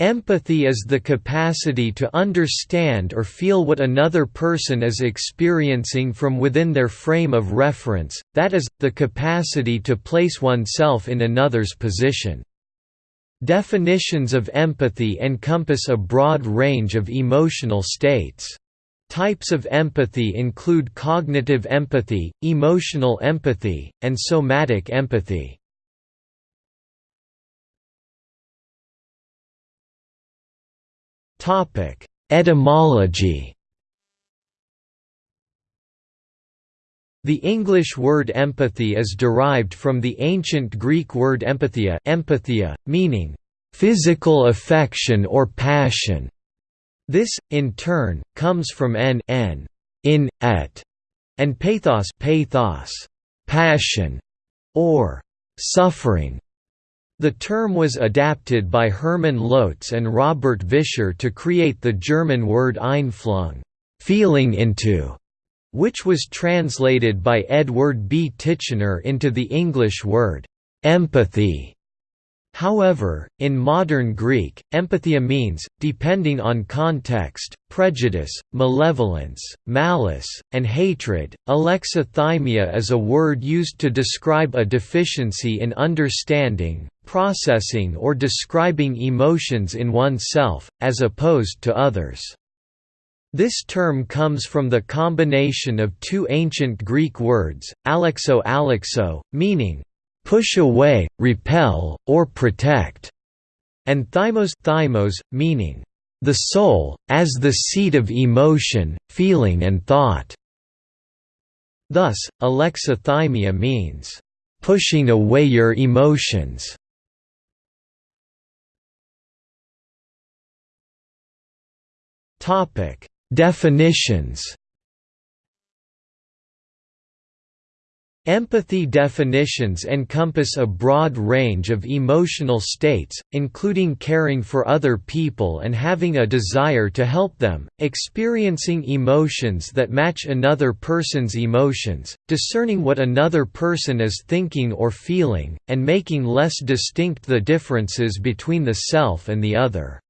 Empathy is the capacity to understand or feel what another person is experiencing from within their frame of reference, that is, the capacity to place oneself in another's position. Definitions of empathy encompass a broad range of emotional states. Types of empathy include cognitive empathy, emotional empathy, and somatic empathy. Etymology. The English word empathy is derived from the ancient Greek word empathia, empathia meaning physical affection or passion. This, in turn, comes from en, en in, et, and pathos, pathos passion, or suffering. The term was adapted by Hermann Lotze and Robert Vischer to create the German word Einfühlung feeling into", which was translated by Edward B. Titchener into the English word empathy. However, in modern Greek, empathia means, depending on context, prejudice, malevolence, malice, and hatred. Alexithymia is a word used to describe a deficiency in understanding, processing or describing emotions in oneself, as opposed to others. This term comes from the combination of two ancient Greek words, alexo alexo, meaning, push away, repel, or protect, and thymos thymos, meaning, the soul, as the seat of emotion, feeling and thought. Thus, alexithymia means, pushing away your emotions. Definitions. Empathy definitions encompass a broad range of emotional states, including caring for other people and having a desire to help them, experiencing emotions that match another person's emotions, discerning what another person is thinking or feeling, and making less distinct the differences between the self and the other.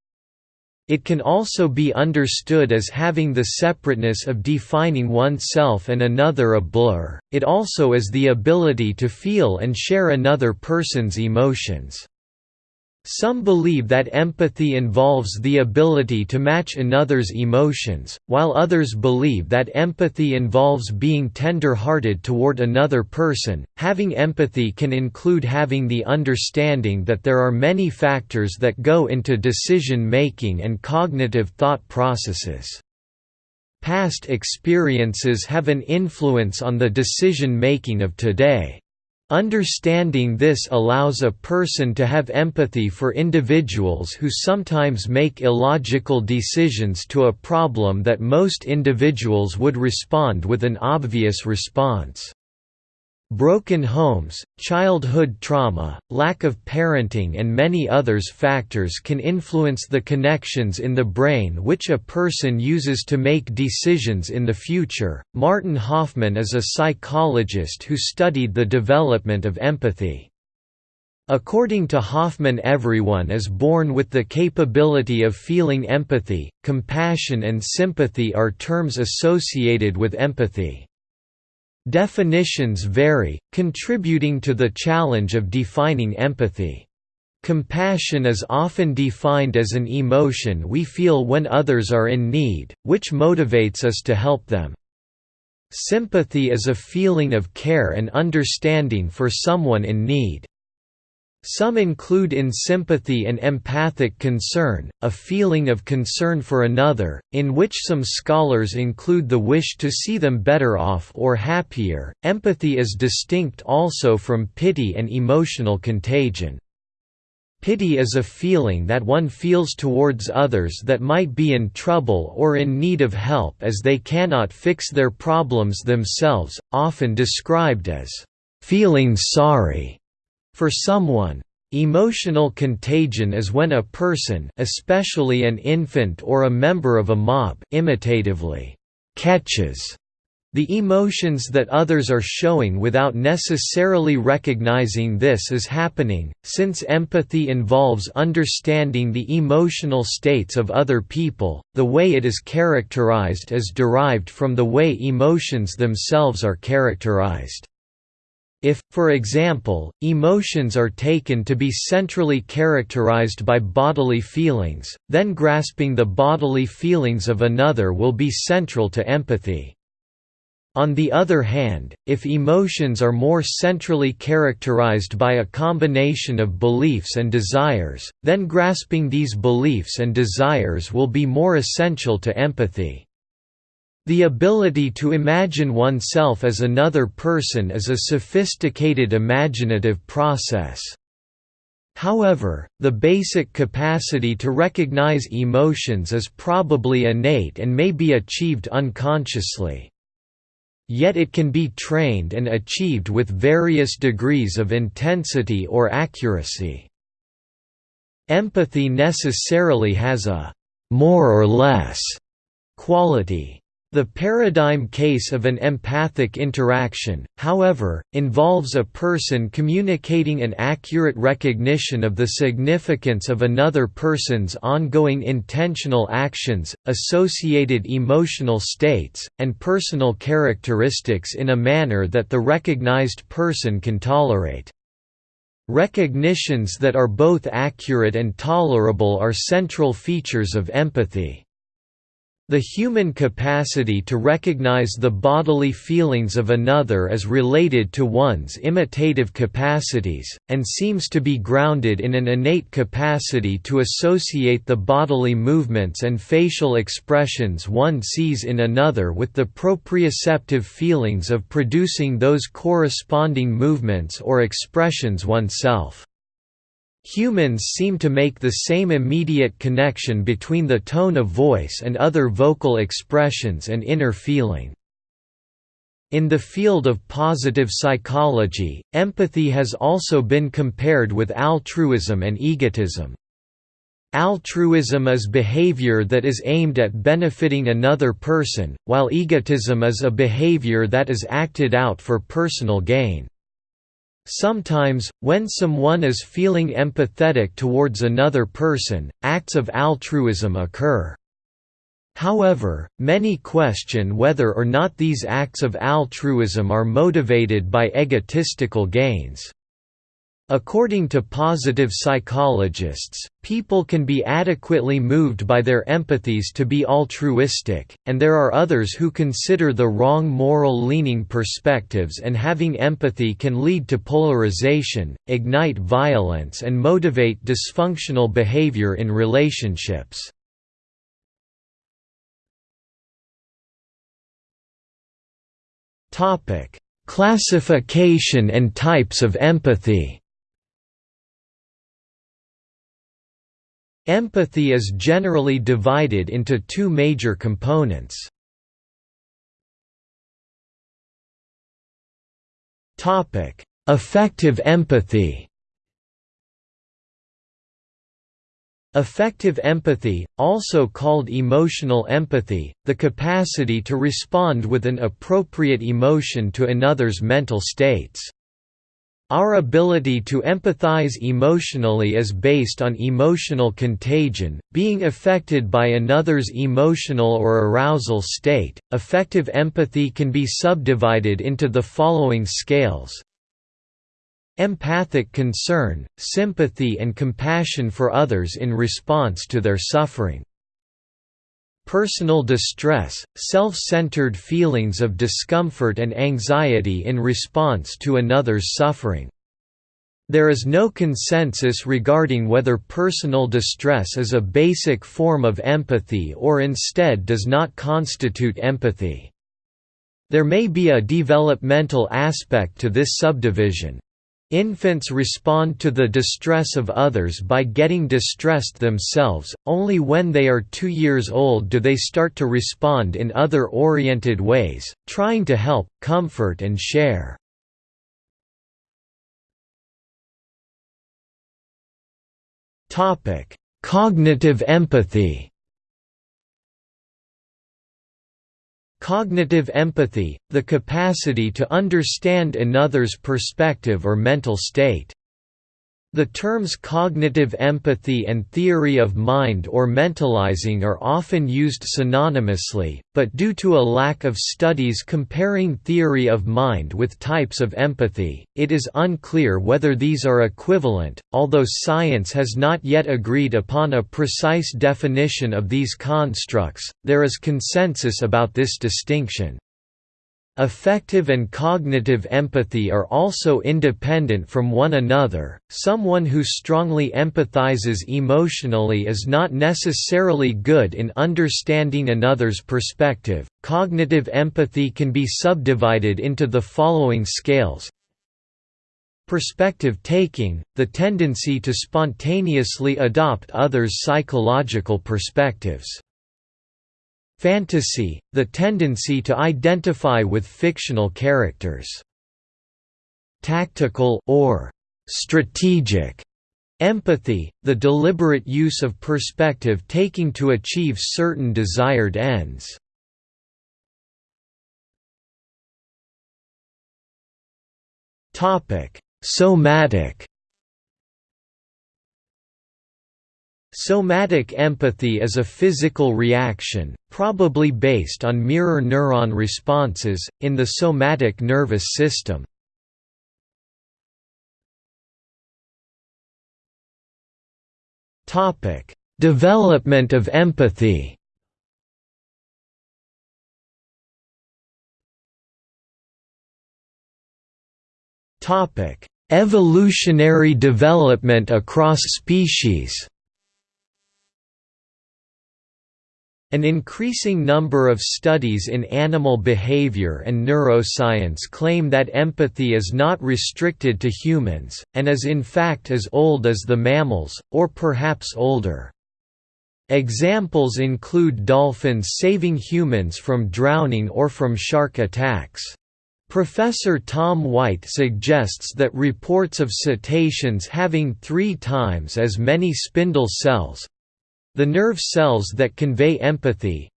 It can also be understood as having the separateness of defining oneself and another a blur, it also is the ability to feel and share another person's emotions. Some believe that empathy involves the ability to match another's emotions, while others believe that empathy involves being tender-hearted toward another person. Having empathy can include having the understanding that there are many factors that go into decision-making and cognitive thought processes. Past experiences have an influence on the decision-making of today. Understanding this allows a person to have empathy for individuals who sometimes make illogical decisions to a problem that most individuals would respond with an obvious response. Broken homes, childhood trauma, lack of parenting and many others factors can influence the connections in the brain which a person uses to make decisions in the future. Martin Hoffman is a psychologist who studied the development of empathy. According to Hoffman everyone is born with the capability of feeling empathy, compassion and sympathy are terms associated with empathy. Definitions vary, contributing to the challenge of defining empathy. Compassion is often defined as an emotion we feel when others are in need, which motivates us to help them. Sympathy is a feeling of care and understanding for someone in need. Some include in sympathy and empathic concern, a feeling of concern for another, in which some scholars include the wish to see them better off or happier. Empathy is distinct also from pity and emotional contagion. Pity is a feeling that one feels towards others that might be in trouble or in need of help as they cannot fix their problems themselves, often described as feeling sorry for someone. Emotional contagion is when a person especially an infant or a member of a mob imitatively catches the emotions that others are showing without necessarily recognizing this is happening, since empathy involves understanding the emotional states of other people, the way it is characterized is derived from the way emotions themselves are characterized. If, for example, emotions are taken to be centrally characterized by bodily feelings, then grasping the bodily feelings of another will be central to empathy. On the other hand, if emotions are more centrally characterized by a combination of beliefs and desires, then grasping these beliefs and desires will be more essential to empathy. The ability to imagine oneself as another person is a sophisticated imaginative process. However, the basic capacity to recognize emotions is probably innate and may be achieved unconsciously. Yet it can be trained and achieved with various degrees of intensity or accuracy. Empathy necessarily has a «more or less» quality. The paradigm case of an empathic interaction, however, involves a person communicating an accurate recognition of the significance of another person's ongoing intentional actions, associated emotional states, and personal characteristics in a manner that the recognized person can tolerate. Recognitions that are both accurate and tolerable are central features of empathy. The human capacity to recognize the bodily feelings of another is related to one's imitative capacities, and seems to be grounded in an innate capacity to associate the bodily movements and facial expressions one sees in another with the proprioceptive feelings of producing those corresponding movements or expressions oneself. Humans seem to make the same immediate connection between the tone of voice and other vocal expressions and inner feeling. In the field of positive psychology, empathy has also been compared with altruism and egotism. Altruism is behavior that is aimed at benefiting another person, while egotism is a behavior that is acted out for personal gain. Sometimes, when someone is feeling empathetic towards another person, acts of altruism occur. However, many question whether or not these acts of altruism are motivated by egotistical gains. According to positive psychologists, people can be adequately moved by their empathies to be altruistic, and there are others who consider the wrong moral leaning perspectives and having empathy can lead to polarization, ignite violence and motivate dysfunctional behavior in relationships. Classification and types of empathy Empathy is generally divided into two major components. Affective empathy Affective empathy, also called emotional empathy, the capacity to respond with an appropriate emotion to another's mental states. Our ability to empathize emotionally is based on emotional contagion, being affected by another's emotional or arousal state. Affective empathy can be subdivided into the following scales Empathic concern, sympathy and compassion for others in response to their suffering personal distress, self-centered feelings of discomfort and anxiety in response to another's suffering. There is no consensus regarding whether personal distress is a basic form of empathy or instead does not constitute empathy. There may be a developmental aspect to this subdivision. Infants respond to the distress of others by getting distressed themselves, only when they are two years old do they start to respond in other-oriented ways, trying to help, comfort and share. Cognitive empathy Cognitive empathy, the capacity to understand another's perspective or mental state. The terms cognitive empathy and theory of mind or mentalizing are often used synonymously, but due to a lack of studies comparing theory of mind with types of empathy, it is unclear whether these are equivalent, although science has not yet agreed upon a precise definition of these constructs, there is consensus about this distinction. Affective and cognitive empathy are also independent from one another. Someone who strongly empathizes emotionally is not necessarily good in understanding another's perspective. Cognitive empathy can be subdivided into the following scales Perspective taking, the tendency to spontaneously adopt others' psychological perspectives. Fantasy, the tendency to identify with fictional characters. Tactical or strategic empathy, the deliberate use of perspective taking to achieve certain desired ends. Somatic Somatic empathy is a physical reaction, probably based on mirror neuron responses, in the somatic nervous system. Development of empathy Evolutionary development across species An increasing number of studies in animal behavior and neuroscience claim that empathy is not restricted to humans, and is in fact as old as the mammals, or perhaps older. Examples include dolphins saving humans from drowning or from shark attacks. Professor Tom White suggests that reports of cetaceans having three times as many spindle cells, the nerve cells that convey empathy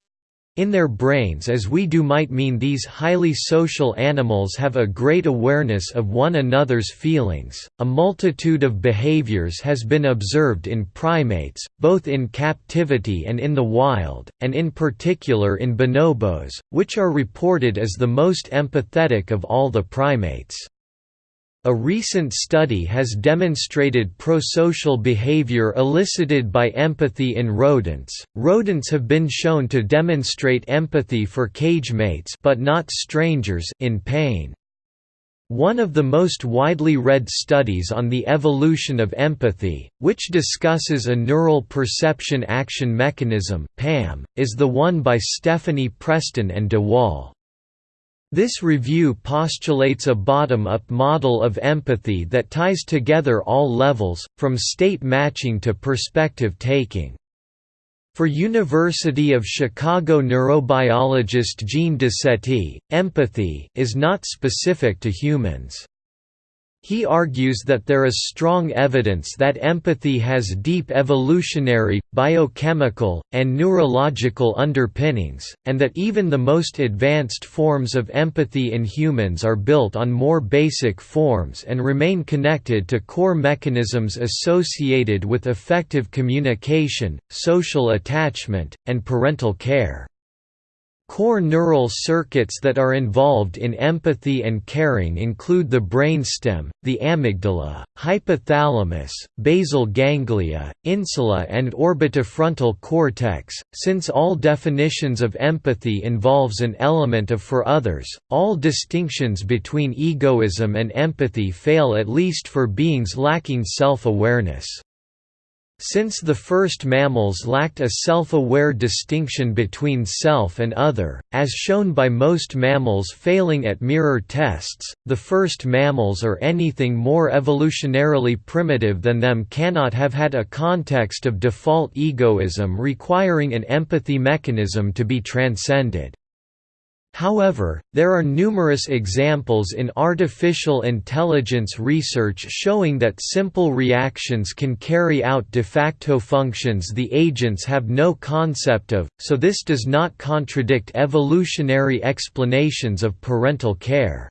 in their brains as we do might mean these highly social animals have a great awareness of one another's feelings. A multitude of behaviors has been observed in primates, both in captivity and in the wild, and in particular in bonobos, which are reported as the most empathetic of all the primates. A recent study has demonstrated prosocial behavior elicited by empathy in rodents. Rodents have been shown to demonstrate empathy for cage mates but not strangers in pain. One of the most widely read studies on the evolution of empathy, which discusses a neural perception action mechanism (PAM), is the one by Stephanie Preston and de Waal. This review postulates a bottom-up model of empathy that ties together all levels, from state matching to perspective taking. For University of Chicago neurobiologist Jean Decety, empathy is not specific to humans. He argues that there is strong evidence that empathy has deep evolutionary, biochemical, and neurological underpinnings, and that even the most advanced forms of empathy in humans are built on more basic forms and remain connected to core mechanisms associated with affective communication, social attachment, and parental care. Core neural circuits that are involved in empathy and caring include the brainstem, the amygdala, hypothalamus, basal ganglia, insula and orbitofrontal cortex. Since all definitions of empathy involves an element of for others, all distinctions between egoism and empathy fail at least for beings lacking self-awareness. Since the first mammals lacked a self-aware distinction between self and other, as shown by most mammals failing at mirror tests, the first mammals or anything more evolutionarily primitive than them cannot have had a context of default egoism requiring an empathy mechanism to be transcended. However, there are numerous examples in artificial intelligence research showing that simple reactions can carry out de facto functions the agents have no concept of, so this does not contradict evolutionary explanations of parental care.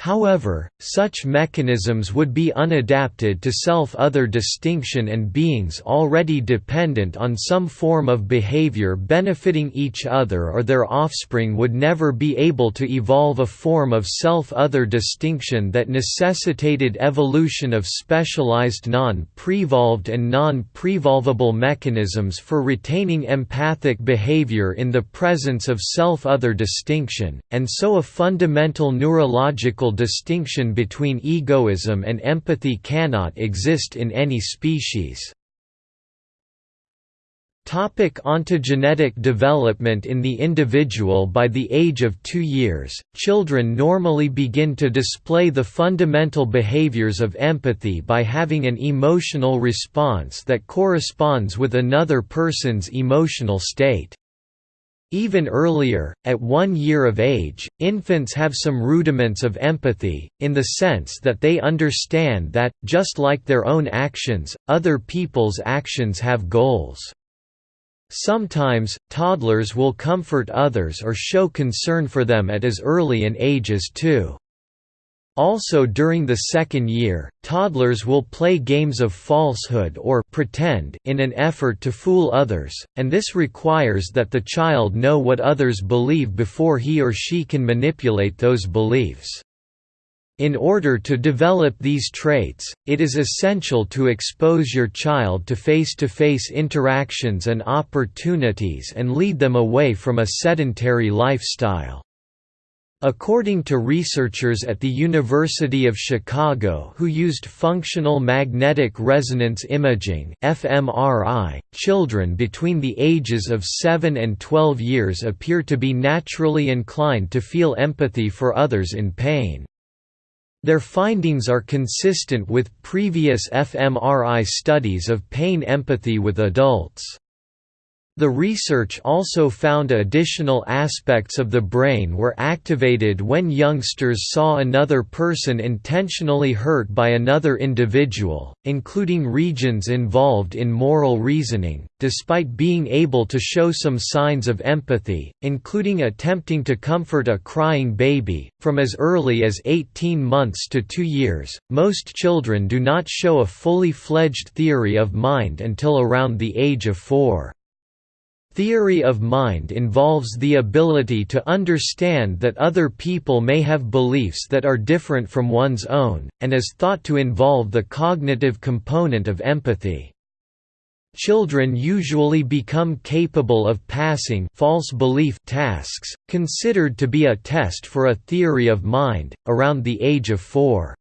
However, such mechanisms would be unadapted to self-other distinction and beings already dependent on some form of behavior benefiting each other or their offspring would never be able to evolve a form of self-other distinction that necessitated evolution of specialized non-prevolved and non-prevolvable mechanisms for retaining empathic behavior in the presence of self-other distinction, and so a fundamental neurological distinction between egoism and empathy cannot exist in any species. Topic ontogenetic development In the individual By the age of two years, children normally begin to display the fundamental behaviors of empathy by having an emotional response that corresponds with another person's emotional state. Even earlier, at one year of age, infants have some rudiments of empathy, in the sense that they understand that, just like their own actions, other people's actions have goals. Sometimes, toddlers will comfort others or show concern for them at as early an age as two. Also during the second year, toddlers will play games of falsehood or pretend in an effort to fool others, and this requires that the child know what others believe before he or she can manipulate those beliefs. In order to develop these traits, it is essential to expose your child to face-to-face -face interactions and opportunities and lead them away from a sedentary lifestyle. According to researchers at the University of Chicago who used functional magnetic resonance imaging (fMRI), children between the ages of 7 and 12 years appear to be naturally inclined to feel empathy for others in pain. Their findings are consistent with previous fMRI studies of pain empathy with adults. The research also found additional aspects of the brain were activated when youngsters saw another person intentionally hurt by another individual, including regions involved in moral reasoning, despite being able to show some signs of empathy, including attempting to comfort a crying baby. From as early as 18 months to 2 years, most children do not show a fully fledged theory of mind until around the age of 4. Theory of mind involves the ability to understand that other people may have beliefs that are different from one's own, and is thought to involve the cognitive component of empathy. Children usually become capable of passing false belief tasks, considered to be a test for a theory of mind, around the age of four.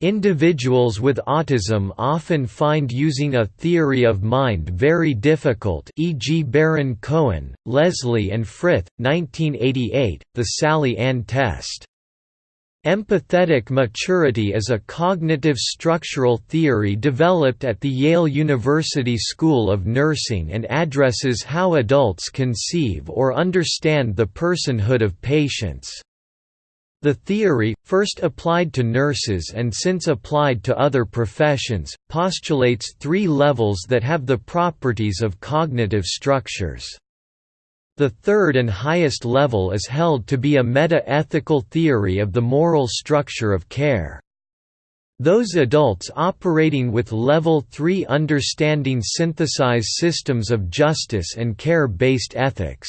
Individuals with autism often find using a theory of mind very difficult e.g. Baron Cohen, Leslie and Frith, 1988, the Sally Anne test. Empathetic maturity is a cognitive structural theory developed at the Yale University School of Nursing and addresses how adults conceive or understand the personhood of patients. The theory, first applied to nurses and since applied to other professions, postulates three levels that have the properties of cognitive structures. The third and highest level is held to be a meta-ethical theory of the moral structure of care. Those adults operating with Level 3 understanding synthesize systems of justice and care-based ethics.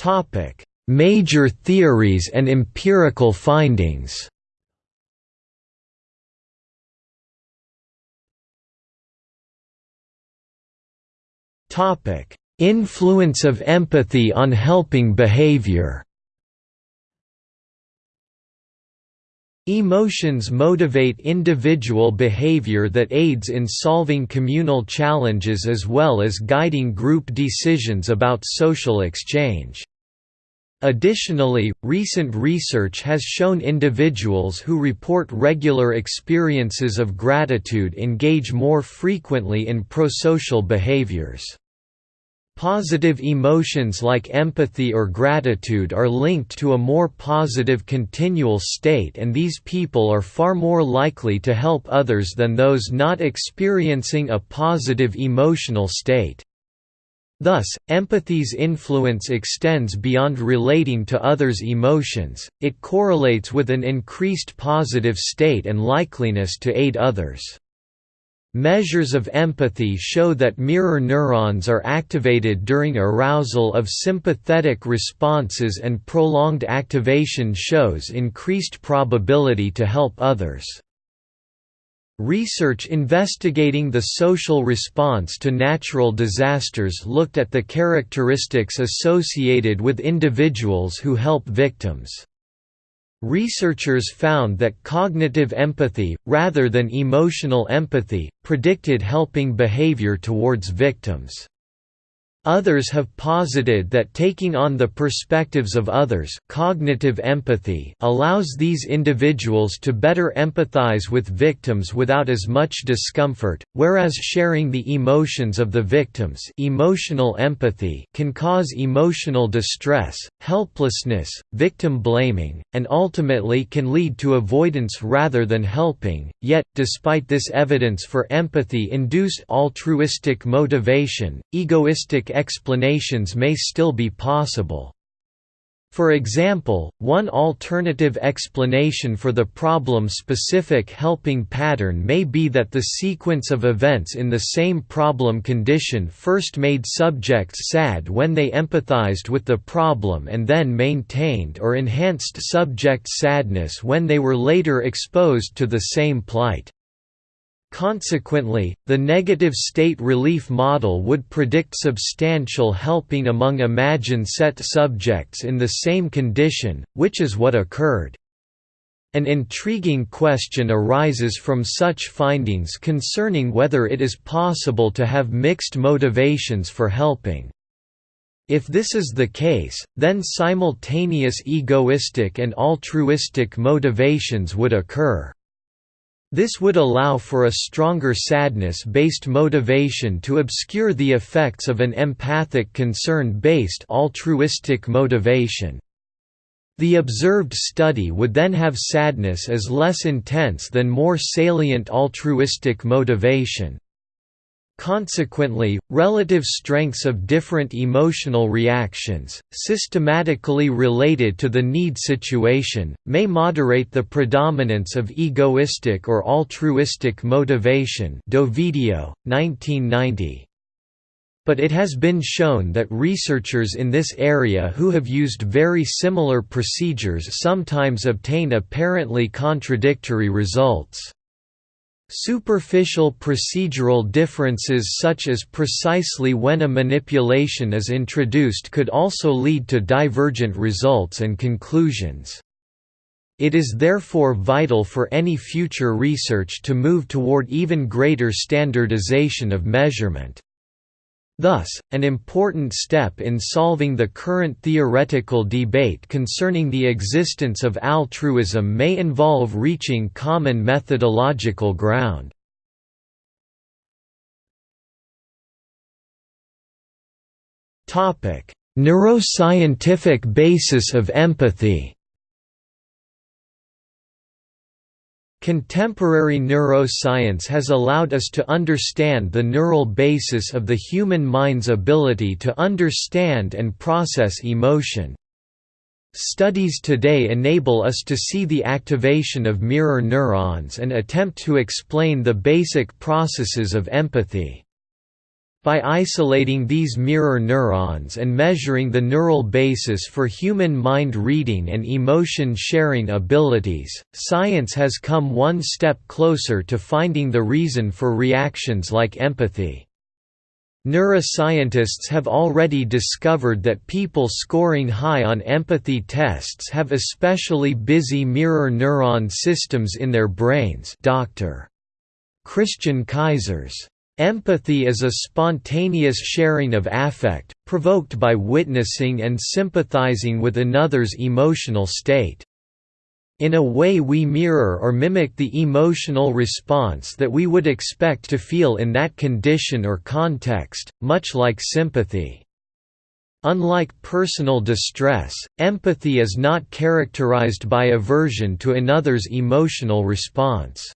Topic: Major theories and empirical findings. Topic: Influence of empathy on helping behavior. Emotions motivate individual behavior that aids in solving communal challenges as well as guiding group decisions about social exchange. Additionally, recent research has shown individuals who report regular experiences of gratitude engage more frequently in prosocial behaviors. Positive emotions like empathy or gratitude are linked to a more positive continual state and these people are far more likely to help others than those not experiencing a positive emotional state. Thus, empathy's influence extends beyond relating to others' emotions, it correlates with an increased positive state and likeliness to aid others. Measures of empathy show that mirror neurons are activated during arousal of sympathetic responses and prolonged activation shows increased probability to help others. Research investigating the social response to natural disasters looked at the characteristics associated with individuals who help victims. Researchers found that cognitive empathy, rather than emotional empathy, predicted helping behavior towards victims. Others have posited that taking on the perspectives of others cognitive empathy allows these individuals to better empathize with victims without as much discomfort, whereas sharing the emotions of the victims emotional empathy can cause emotional distress, helplessness, victim blaming, and ultimately can lead to avoidance rather than helping. Yet, despite this evidence for empathy-induced altruistic motivation, egoistic explanations may still be possible. For example, one alternative explanation for the problem-specific helping pattern may be that the sequence of events in the same problem condition first made subjects sad when they empathized with the problem and then maintained or enhanced subject sadness when they were later exposed to the same plight. Consequently, the negative state relief model would predict substantial helping among imagined set subjects in the same condition, which is what occurred. An intriguing question arises from such findings concerning whether it is possible to have mixed motivations for helping. If this is the case, then simultaneous egoistic and altruistic motivations would occur. This would allow for a stronger sadness-based motivation to obscure the effects of an empathic concern-based altruistic motivation. The observed study would then have sadness as less intense than more salient altruistic motivation. Consequently, relative strengths of different emotional reactions, systematically related to the need situation, may moderate the predominance of egoistic or altruistic motivation Dovidio, 1990. But it has been shown that researchers in this area who have used very similar procedures sometimes obtain apparently contradictory results. Superficial procedural differences such as precisely when a manipulation is introduced could also lead to divergent results and conclusions. It is therefore vital for any future research to move toward even greater standardization of measurement. Thus, an important step in solving the current theoretical debate concerning the existence of altruism may involve reaching common methodological ground. Neuroscientific basis of empathy Contemporary neuroscience has allowed us to understand the neural basis of the human mind's ability to understand and process emotion. Studies today enable us to see the activation of mirror neurons and attempt to explain the basic processes of empathy. By isolating these mirror neurons and measuring the neural basis for human mind reading and emotion sharing abilities, science has come one step closer to finding the reason for reactions like empathy. Neuroscientists have already discovered that people scoring high on empathy tests have especially busy mirror neuron systems in their brains Dr. Christian Keysers Empathy is a spontaneous sharing of affect, provoked by witnessing and sympathizing with another's emotional state. In a way we mirror or mimic the emotional response that we would expect to feel in that condition or context, much like sympathy. Unlike personal distress, empathy is not characterized by aversion to another's emotional response.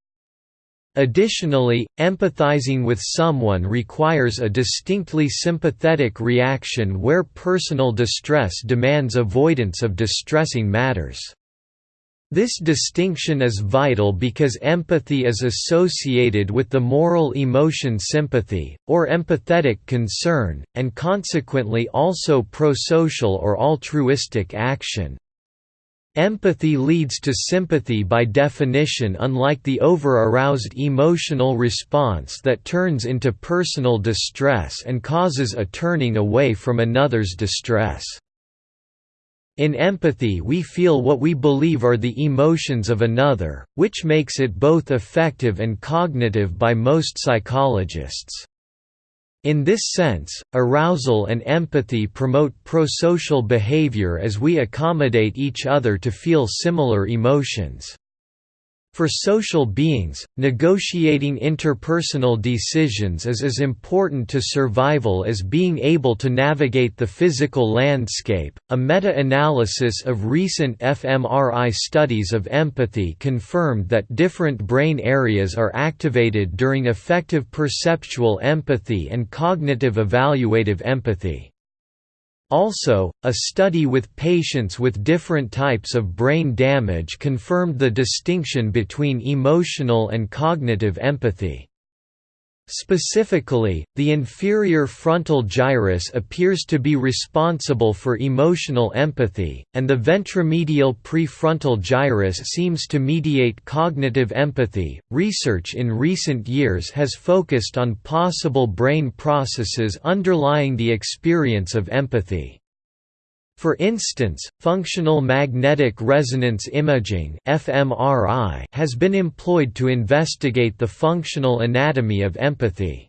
Additionally, empathizing with someone requires a distinctly sympathetic reaction where personal distress demands avoidance of distressing matters. This distinction is vital because empathy is associated with the moral emotion sympathy, or empathetic concern, and consequently also prosocial or altruistic action. Empathy leads to sympathy by definition unlike the over-aroused emotional response that turns into personal distress and causes a turning away from another's distress. In empathy we feel what we believe are the emotions of another, which makes it both affective and cognitive by most psychologists. In this sense, arousal and empathy promote prosocial behavior as we accommodate each other to feel similar emotions. For social beings, negotiating interpersonal decisions is as important to survival as being able to navigate the physical landscape. A meta analysis of recent fMRI studies of empathy confirmed that different brain areas are activated during affective perceptual empathy and cognitive evaluative empathy. Also, a study with patients with different types of brain damage confirmed the distinction between emotional and cognitive empathy. Specifically, the inferior frontal gyrus appears to be responsible for emotional empathy, and the ventromedial prefrontal gyrus seems to mediate cognitive empathy. Research in recent years has focused on possible brain processes underlying the experience of empathy. For instance, functional magnetic resonance imaging (fMRI) has been employed to investigate the functional anatomy of empathy.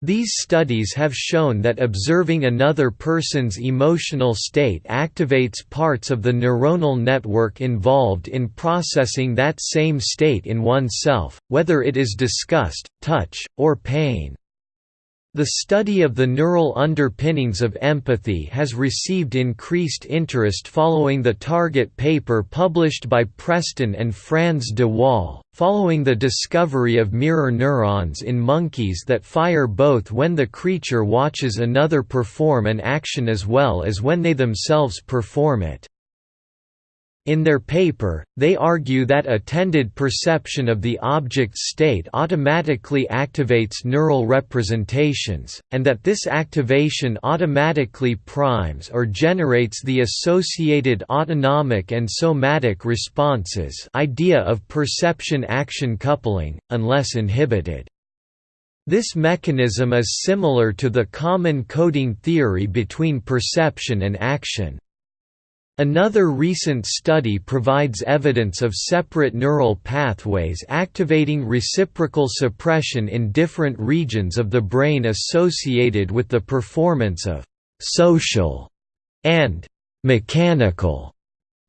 These studies have shown that observing another person's emotional state activates parts of the neuronal network involved in processing that same state in oneself, whether it is disgust, touch, or pain. The study of the neural underpinnings of empathy has received increased interest following the Target paper published by Preston and Frans de Waal, following the discovery of mirror neurons in monkeys that fire both when the creature watches another perform an action as well as when they themselves perform it. In their paper, they argue that attended perception of the object's state automatically activates neural representations, and that this activation automatically primes or generates the associated autonomic and somatic responses idea of perception-action coupling, unless inhibited. This mechanism is similar to the common coding theory between perception and action. Another recent study provides evidence of separate neural pathways activating reciprocal suppression in different regions of the brain associated with the performance of «social» and «mechanical»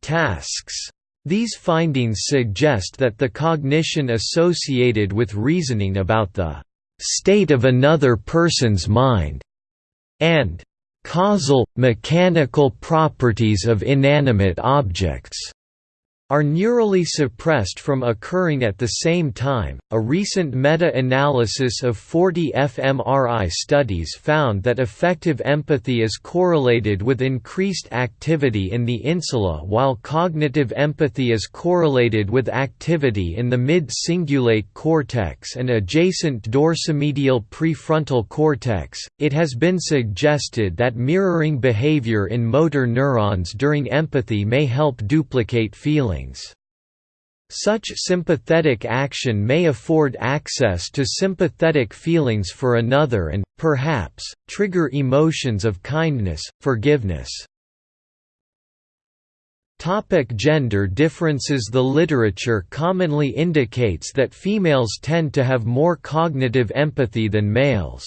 tasks. These findings suggest that the cognition associated with reasoning about the «state of another person's mind» and causal, mechanical properties of inanimate objects are neurally suppressed from occurring at the same time. A recent meta analysis of 40 fMRI studies found that affective empathy is correlated with increased activity in the insula, while cognitive empathy is correlated with activity in the mid cingulate cortex and adjacent dorsomedial prefrontal cortex. It has been suggested that mirroring behavior in motor neurons during empathy may help duplicate feeling feelings. Such sympathetic action may afford access to sympathetic feelings for another and, perhaps, trigger emotions of kindness, forgiveness. Topic gender differences The literature commonly indicates that females tend to have more cognitive empathy than males.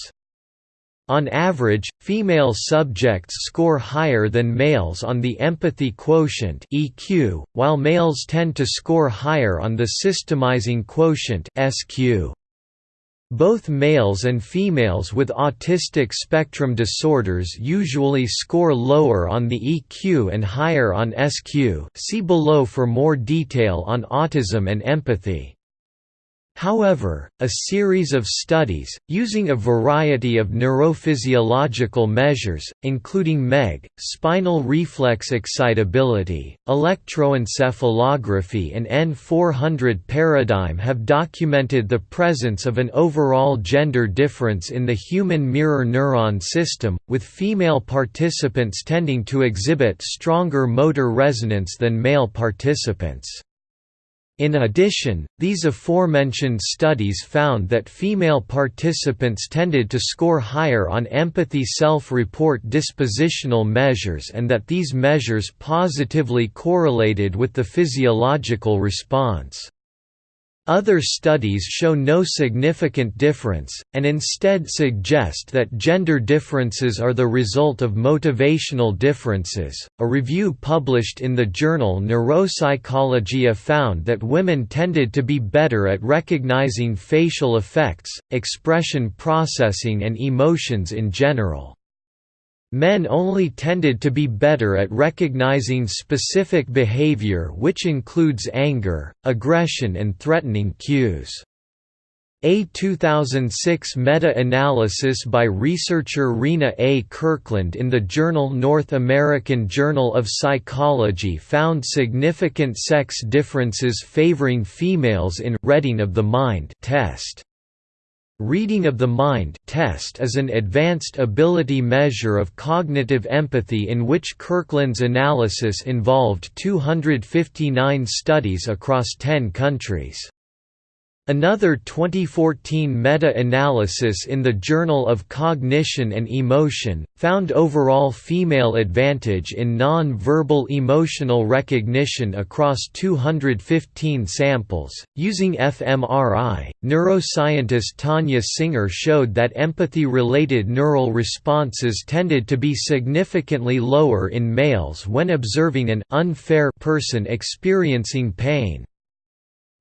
On average, female subjects score higher than males on the empathy quotient (EQ), while males tend to score higher on the systemizing quotient (SQ). Both males and females with autistic spectrum disorders usually score lower on the EQ and higher on SQ see below for more detail on autism and empathy. However, a series of studies, using a variety of neurophysiological measures, including MEG, spinal reflex excitability, electroencephalography and N400 paradigm have documented the presence of an overall gender difference in the human mirror neuron system, with female participants tending to exhibit stronger motor resonance than male participants. In addition, these aforementioned studies found that female participants tended to score higher on empathy self-report dispositional measures and that these measures positively correlated with the physiological response. Other studies show no significant difference, and instead suggest that gender differences are the result of motivational differences. A review published in the journal Neuropsychologia found that women tended to be better at recognizing facial affects, expression processing, and emotions in general. Men only tended to be better at recognizing specific behavior which includes anger, aggression and threatening cues. A 2006 meta-analysis by researcher Rena A. Kirkland in the journal North American Journal of Psychology found significant sex differences favoring females in «reading of the mind» test. Reading of the Mind test is an advanced ability measure of cognitive empathy in which Kirkland's analysis involved 259 studies across 10 countries. Another 2014 meta-analysis in the Journal of Cognition and Emotion, found overall female advantage in non-verbal emotional recognition across 215 samples. Using fMRI, neuroscientist Tania Singer showed that empathy-related neural responses tended to be significantly lower in males when observing an unfair person experiencing pain,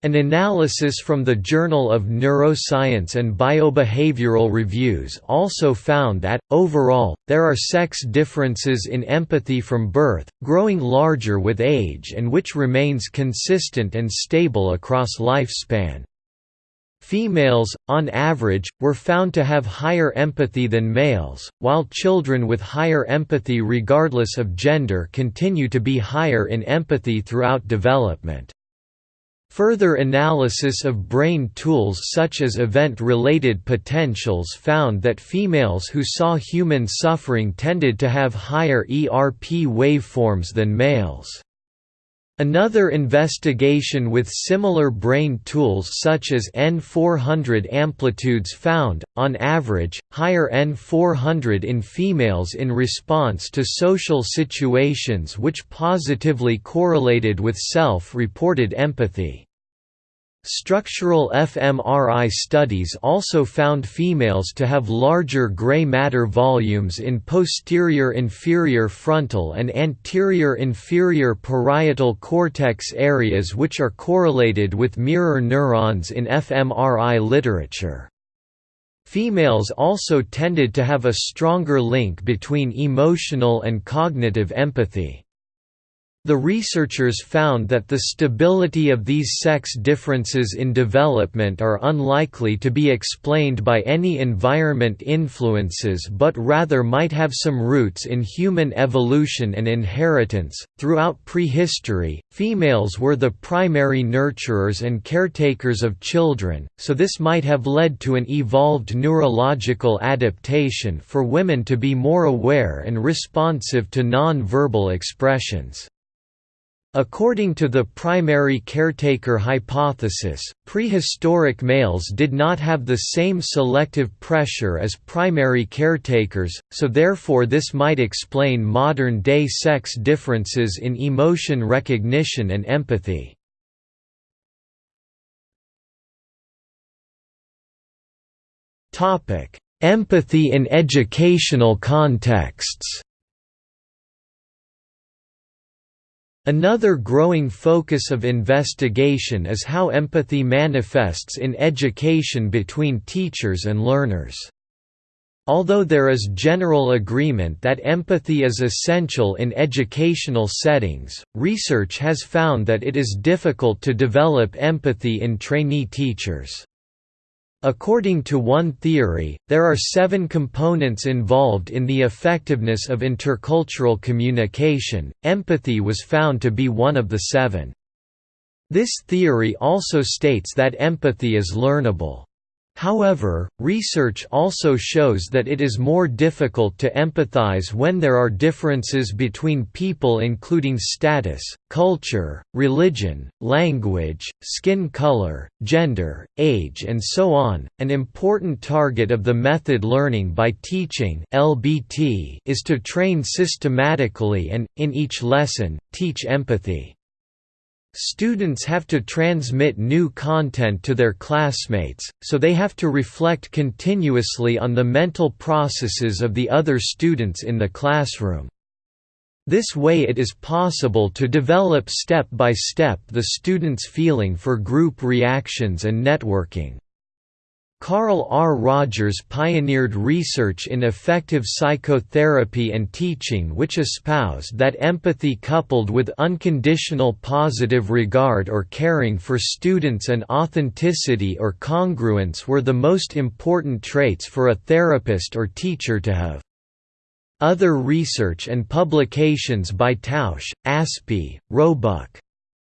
an analysis from the Journal of Neuroscience and Biobehavioral Reviews also found that, overall, there are sex differences in empathy from birth, growing larger with age and which remains consistent and stable across lifespan. Females, on average, were found to have higher empathy than males, while children with higher empathy regardless of gender continue to be higher in empathy throughout development. Further analysis of brain tools such as event-related potentials found that females who saw human suffering tended to have higher ERP waveforms than males. Another investigation with similar brain tools such as N400 amplitudes found, on average, higher N400 in females in response to social situations which positively correlated with self-reported empathy. Structural fMRI studies also found females to have larger gray matter volumes in posterior inferior frontal and anterior inferior parietal cortex areas which are correlated with mirror neurons in fMRI literature. Females also tended to have a stronger link between emotional and cognitive empathy. The researchers found that the stability of these sex differences in development are unlikely to be explained by any environment influences but rather might have some roots in human evolution and inheritance. Throughout prehistory, females were the primary nurturers and caretakers of children, so this might have led to an evolved neurological adaptation for women to be more aware and responsive to non verbal expressions. According to the primary caretaker hypothesis, prehistoric males did not have the same selective pressure as primary caretakers, so therefore this might explain modern-day sex differences in emotion recognition and empathy. Empathy in educational contexts Another growing focus of investigation is how empathy manifests in education between teachers and learners. Although there is general agreement that empathy is essential in educational settings, research has found that it is difficult to develop empathy in trainee teachers. According to one theory, there are seven components involved in the effectiveness of intercultural communication, empathy was found to be one of the seven. This theory also states that empathy is learnable. However, research also shows that it is more difficult to empathize when there are differences between people including status, culture, religion, language, skin color, gender, age and so on. An important target of the method learning by teaching (LBT) is to train systematically and in each lesson teach empathy. Students have to transmit new content to their classmates, so they have to reflect continuously on the mental processes of the other students in the classroom. This way it is possible to develop step by step the student's feeling for group reactions and networking. Carl R. Rogers pioneered research in effective psychotherapy and teaching which espoused that empathy coupled with unconditional positive regard or caring for students and authenticity or congruence were the most important traits for a therapist or teacher to have. Other research and publications by Tausch, Aspy, Roebuck,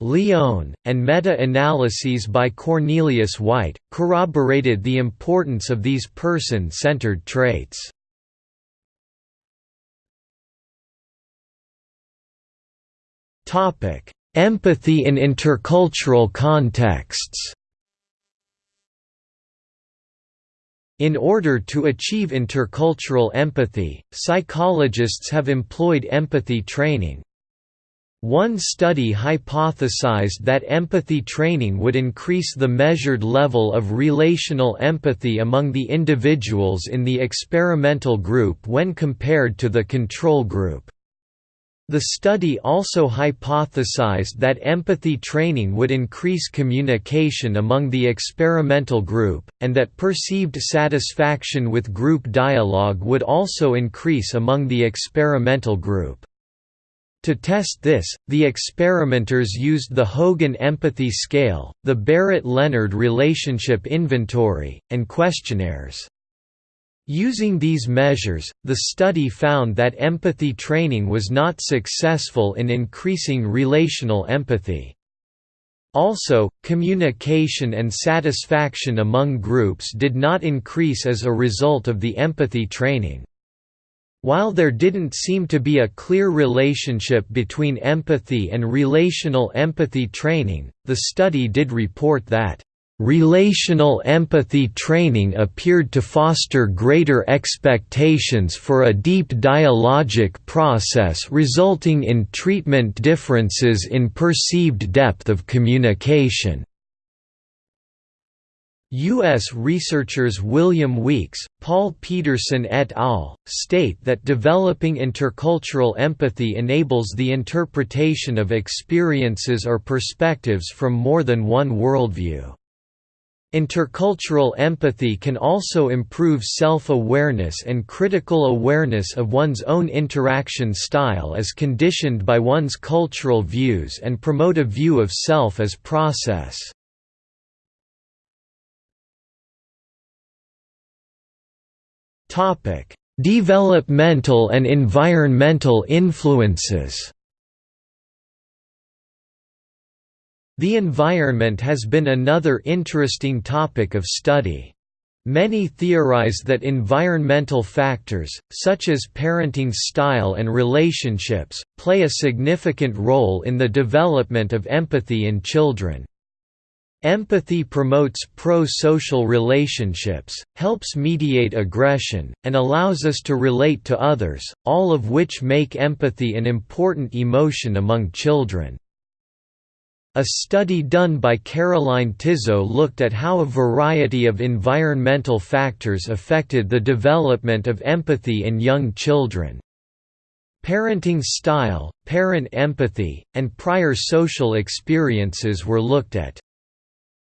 Leone, and meta-analyses by Cornelius White, corroborated the importance of these person-centered traits. Empathy in intercultural contexts In order to achieve intercultural empathy, psychologists have employed empathy training, one study hypothesized that empathy training would increase the measured level of relational empathy among the individuals in the experimental group when compared to the control group. The study also hypothesized that empathy training would increase communication among the experimental group, and that perceived satisfaction with group dialogue would also increase among the experimental group. To test this, the experimenters used the Hogan Empathy Scale, the Barrett-Lennard Relationship Inventory, and questionnaires. Using these measures, the study found that empathy training was not successful in increasing relational empathy. Also, communication and satisfaction among groups did not increase as a result of the empathy training. While there didn't seem to be a clear relationship between empathy and relational empathy training, the study did report that Relational empathy training appeared to foster greater expectations for a deep dialogic process resulting in treatment differences in perceived depth of communication. U.S. researchers William Weeks, Paul Pedersen et al. state that developing intercultural empathy enables the interpretation of experiences or perspectives from more than one worldview. Intercultural empathy can also improve self-awareness and critical awareness of one's own interaction style as conditioned by one's cultural views and promote a view of self as process. Developmental and environmental influences. The environment has been another interesting topic of study. Many theorize that environmental factors, such as parenting style and relationships, play a significant role in the development of empathy in children. Empathy promotes pro-social relationships, helps mediate aggression, and allows us to relate to others, all of which make empathy an important emotion among children. A study done by Caroline Tisot looked at how a variety of environmental factors affected the development of empathy in young children. Parenting style, parent empathy, and prior social experiences were looked at.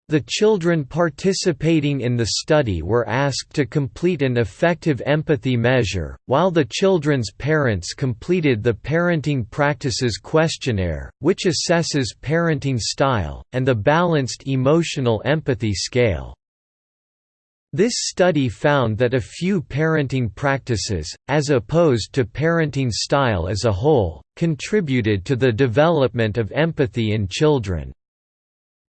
The children participating in the study were asked to complete an affective empathy measure, while the children's parents completed the Parenting Practices Questionnaire, which assesses parenting style, and the Balanced Emotional Empathy Scale. This study found that a few parenting practices, as opposed to parenting style as a whole, contributed to the development of empathy in children.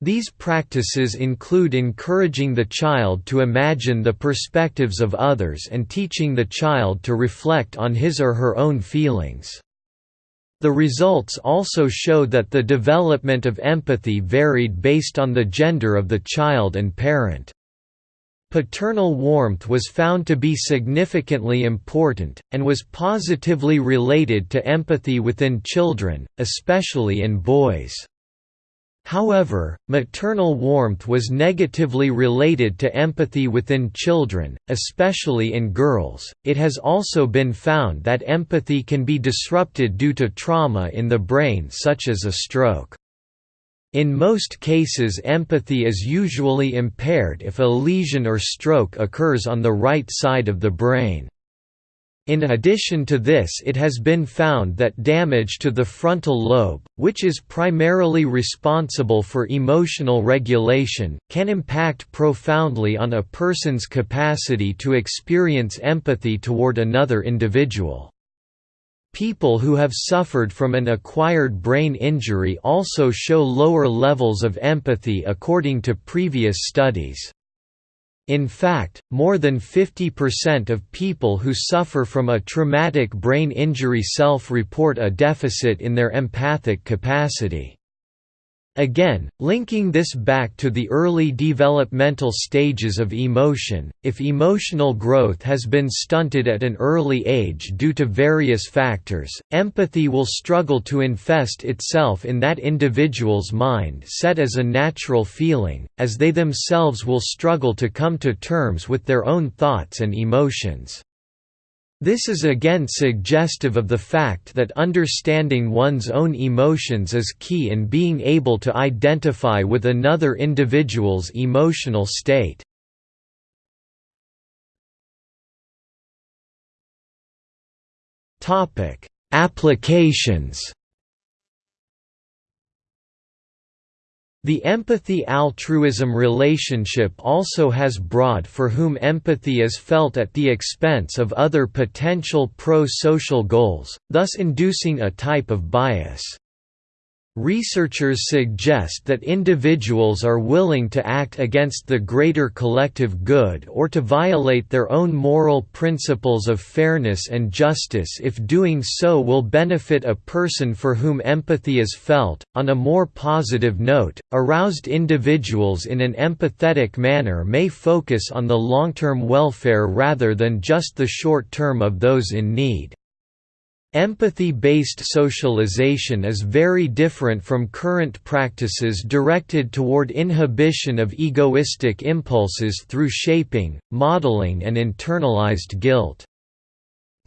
These practices include encouraging the child to imagine the perspectives of others and teaching the child to reflect on his or her own feelings. The results also show that the development of empathy varied based on the gender of the child and parent. Paternal warmth was found to be significantly important, and was positively related to empathy within children, especially in boys. However, maternal warmth was negatively related to empathy within children, especially in girls. It has also been found that empathy can be disrupted due to trauma in the brain, such as a stroke. In most cases, empathy is usually impaired if a lesion or stroke occurs on the right side of the brain. In addition to this it has been found that damage to the frontal lobe, which is primarily responsible for emotional regulation, can impact profoundly on a person's capacity to experience empathy toward another individual. People who have suffered from an acquired brain injury also show lower levels of empathy according to previous studies. In fact, more than 50% of people who suffer from a traumatic brain injury self-report a deficit in their empathic capacity. Again, linking this back to the early developmental stages of emotion, if emotional growth has been stunted at an early age due to various factors, empathy will struggle to infest itself in that individual's mind set as a natural feeling, as they themselves will struggle to come to terms with their own thoughts and emotions. This is again suggestive of the fact that understanding one's own emotions is key in being able to identify with another individual's emotional state. Applications The empathy-altruism relationship also has broad for whom empathy is felt at the expense of other potential pro-social goals, thus inducing a type of bias. Researchers suggest that individuals are willing to act against the greater collective good or to violate their own moral principles of fairness and justice if doing so will benefit a person for whom empathy is felt. On a more positive note, aroused individuals in an empathetic manner may focus on the long term welfare rather than just the short term of those in need. Empathy-based socialization is very different from current practices directed toward inhibition of egoistic impulses through shaping, modeling and internalized guilt.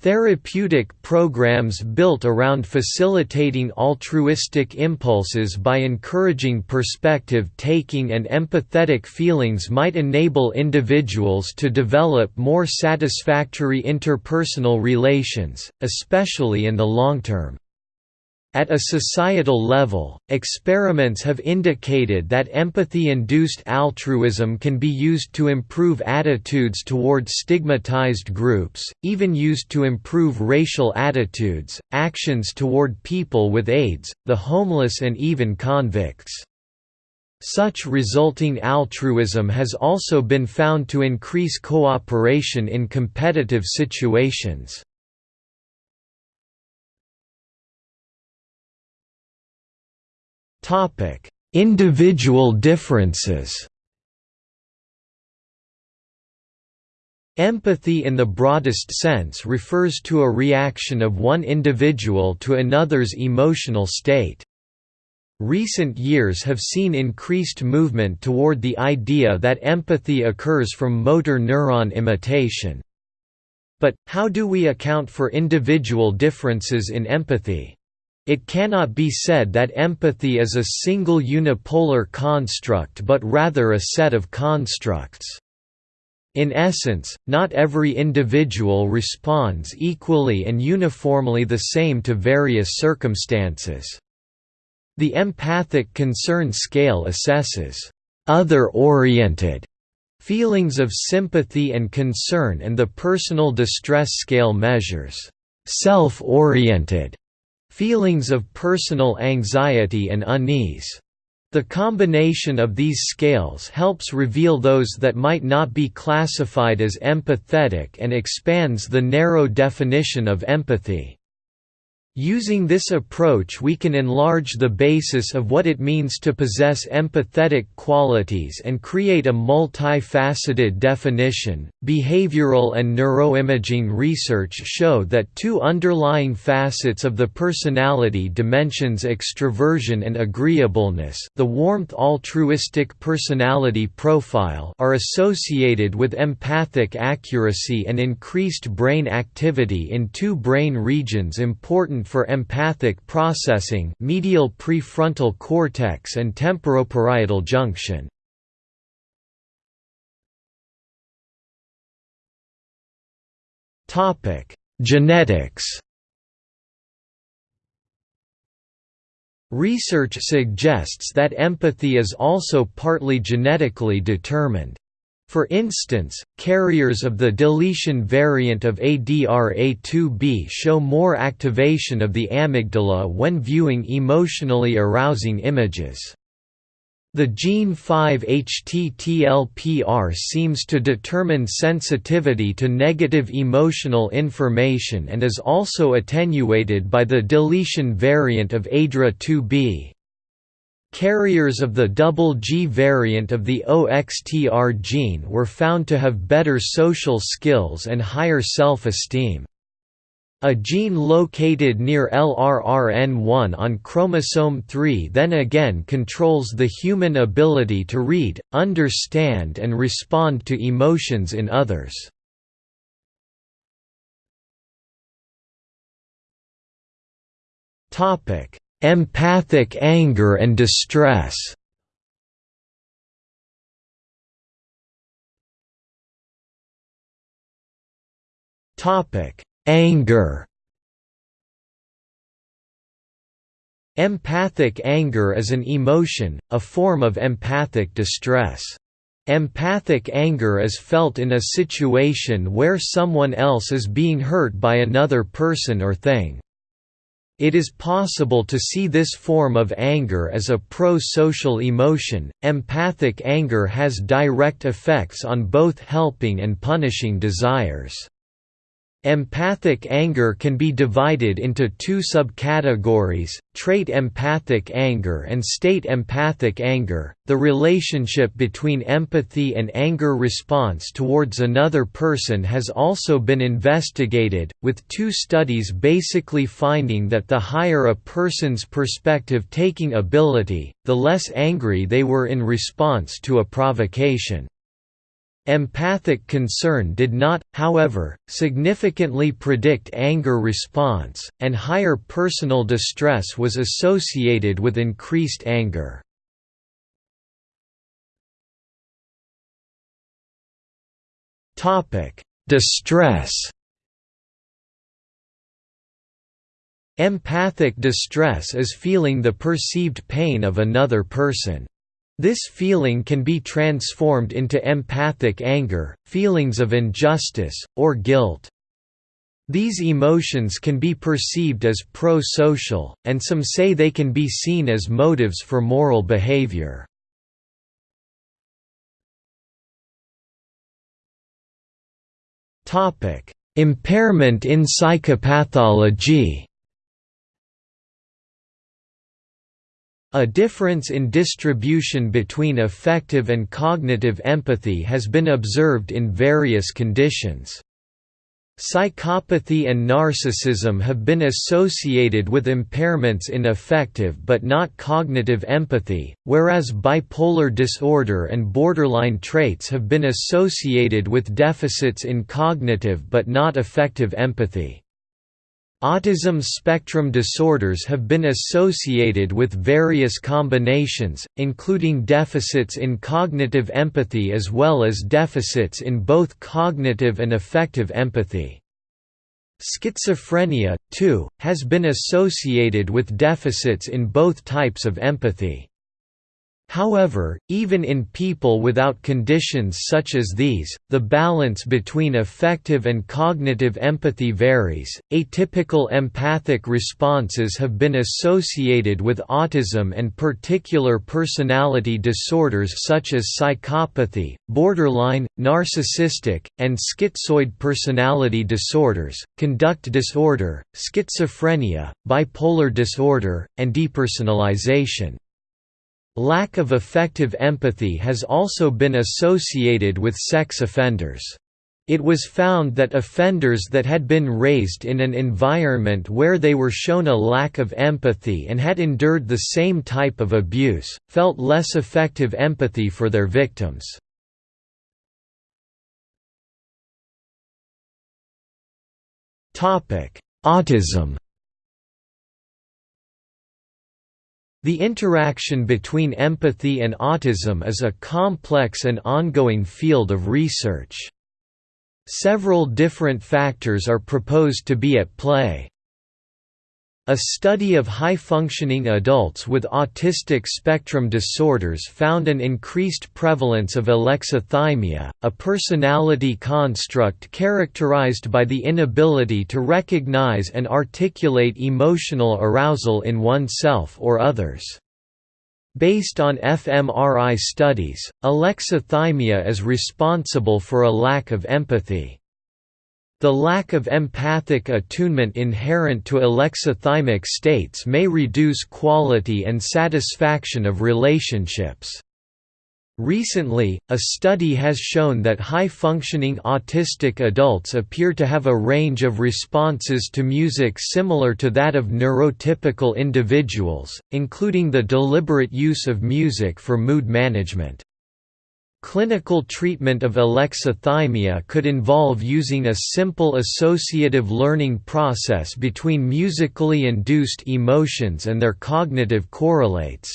Therapeutic programs built around facilitating altruistic impulses by encouraging perspective-taking and empathetic feelings might enable individuals to develop more satisfactory interpersonal relations, especially in the long term. At a societal level, experiments have indicated that empathy-induced altruism can be used to improve attitudes toward stigmatized groups, even used to improve racial attitudes, actions toward people with AIDS, the homeless and even convicts. Such resulting altruism has also been found to increase cooperation in competitive situations. Individual differences Empathy in the broadest sense refers to a reaction of one individual to another's emotional state. Recent years have seen increased movement toward the idea that empathy occurs from motor neuron imitation. But, how do we account for individual differences in empathy? It cannot be said that empathy is a single unipolar construct but rather a set of constructs. In essence, not every individual responds equally and uniformly the same to various circumstances. The empathic concern scale assesses other-oriented feelings of sympathy and concern and the personal distress scale measures self-oriented feelings of personal anxiety and unease. The combination of these scales helps reveal those that might not be classified as empathetic and expands the narrow definition of empathy. Using this approach we can enlarge the basis of what it means to possess empathetic qualities and create a multifaceted definition. Behavioral and neuroimaging research show that two underlying facets of the personality dimensions extroversion and agreeableness, the warmth altruistic personality profile, are associated with empathic accuracy and increased brain activity in two brain regions important for empathic processing medial prefrontal cortex and temporoparietal junction. Genetics Research suggests that empathy is also partly genetically determined. For instance, carriers of the deletion variant of ADRA2B show more activation of the amygdala when viewing emotionally arousing images. The gene 5-HTTLPR seems to determine sensitivity to negative emotional information and is also attenuated by the deletion variant of ADRA2B. Carriers of the double G variant of the OXTR gene were found to have better social skills and higher self-esteem. A gene located near LRRN1 on chromosome 3 then again controls the human ability to read, understand and respond to emotions in others. Topic: Empathic anger and distress Topic: Anger Empathic anger is an emotion, a form of empathic distress. Empathic anger is felt in a situation where someone else is being hurt by another person or thing. It is possible to see this form of anger as a pro-social emotion. Empathic anger has direct effects on both helping and punishing desires. Empathic anger can be divided into two subcategories, trait empathic anger and state empathic anger. The relationship between empathy and anger response towards another person has also been investigated, with two studies basically finding that the higher a person's perspective taking ability, the less angry they were in response to a provocation. Empathic concern did not, however, significantly predict anger response, and higher personal distress was associated with increased anger. Distress Empathic distress is feeling the perceived pain of another person. This feeling can be transformed into empathic anger, feelings of injustice, or guilt. These emotions can be perceived as pro-social, and some say they can be seen as motives for moral behavior. Impairment in psychopathology A difference in distribution between affective and cognitive empathy has been observed in various conditions. Psychopathy and narcissism have been associated with impairments in affective but not cognitive empathy, whereas bipolar disorder and borderline traits have been associated with deficits in cognitive but not affective empathy. Autism spectrum disorders have been associated with various combinations, including deficits in cognitive empathy as well as deficits in both cognitive and affective empathy. Schizophrenia, too, has been associated with deficits in both types of empathy. However, even in people without conditions such as these, the balance between affective and cognitive empathy varies. Atypical empathic responses have been associated with autism and particular personality disorders such as psychopathy, borderline, narcissistic, and schizoid personality disorders, conduct disorder, schizophrenia, bipolar disorder, and depersonalization. Lack of affective empathy has also been associated with sex offenders. It was found that offenders that had been raised in an environment where they were shown a lack of empathy and had endured the same type of abuse, felt less affective empathy for their victims. Autism The interaction between empathy and autism is a complex and ongoing field of research. Several different factors are proposed to be at play. A study of high-functioning adults with autistic spectrum disorders found an increased prevalence of alexithymia, a personality construct characterized by the inability to recognize and articulate emotional arousal in oneself or others. Based on fMRI studies, alexithymia is responsible for a lack of empathy. The lack of empathic attunement inherent to alexithymic states may reduce quality and satisfaction of relationships. Recently, a study has shown that high-functioning autistic adults appear to have a range of responses to music similar to that of neurotypical individuals, including the deliberate use of music for mood management. Clinical treatment of alexithymia could involve using a simple associative learning process between musically induced emotions and their cognitive correlates.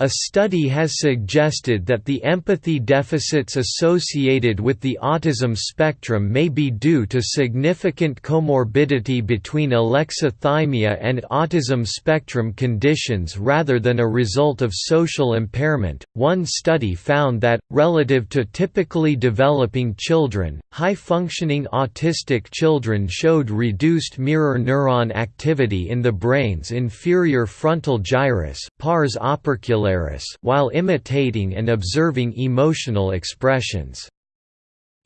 A study has suggested that the empathy deficits associated with the autism spectrum may be due to significant comorbidity between alexithymia and autism spectrum conditions rather than a result of social impairment. One study found that, relative to typically developing children, high functioning autistic children showed reduced mirror neuron activity in the brain's inferior frontal gyrus, pars while imitating and observing emotional expressions.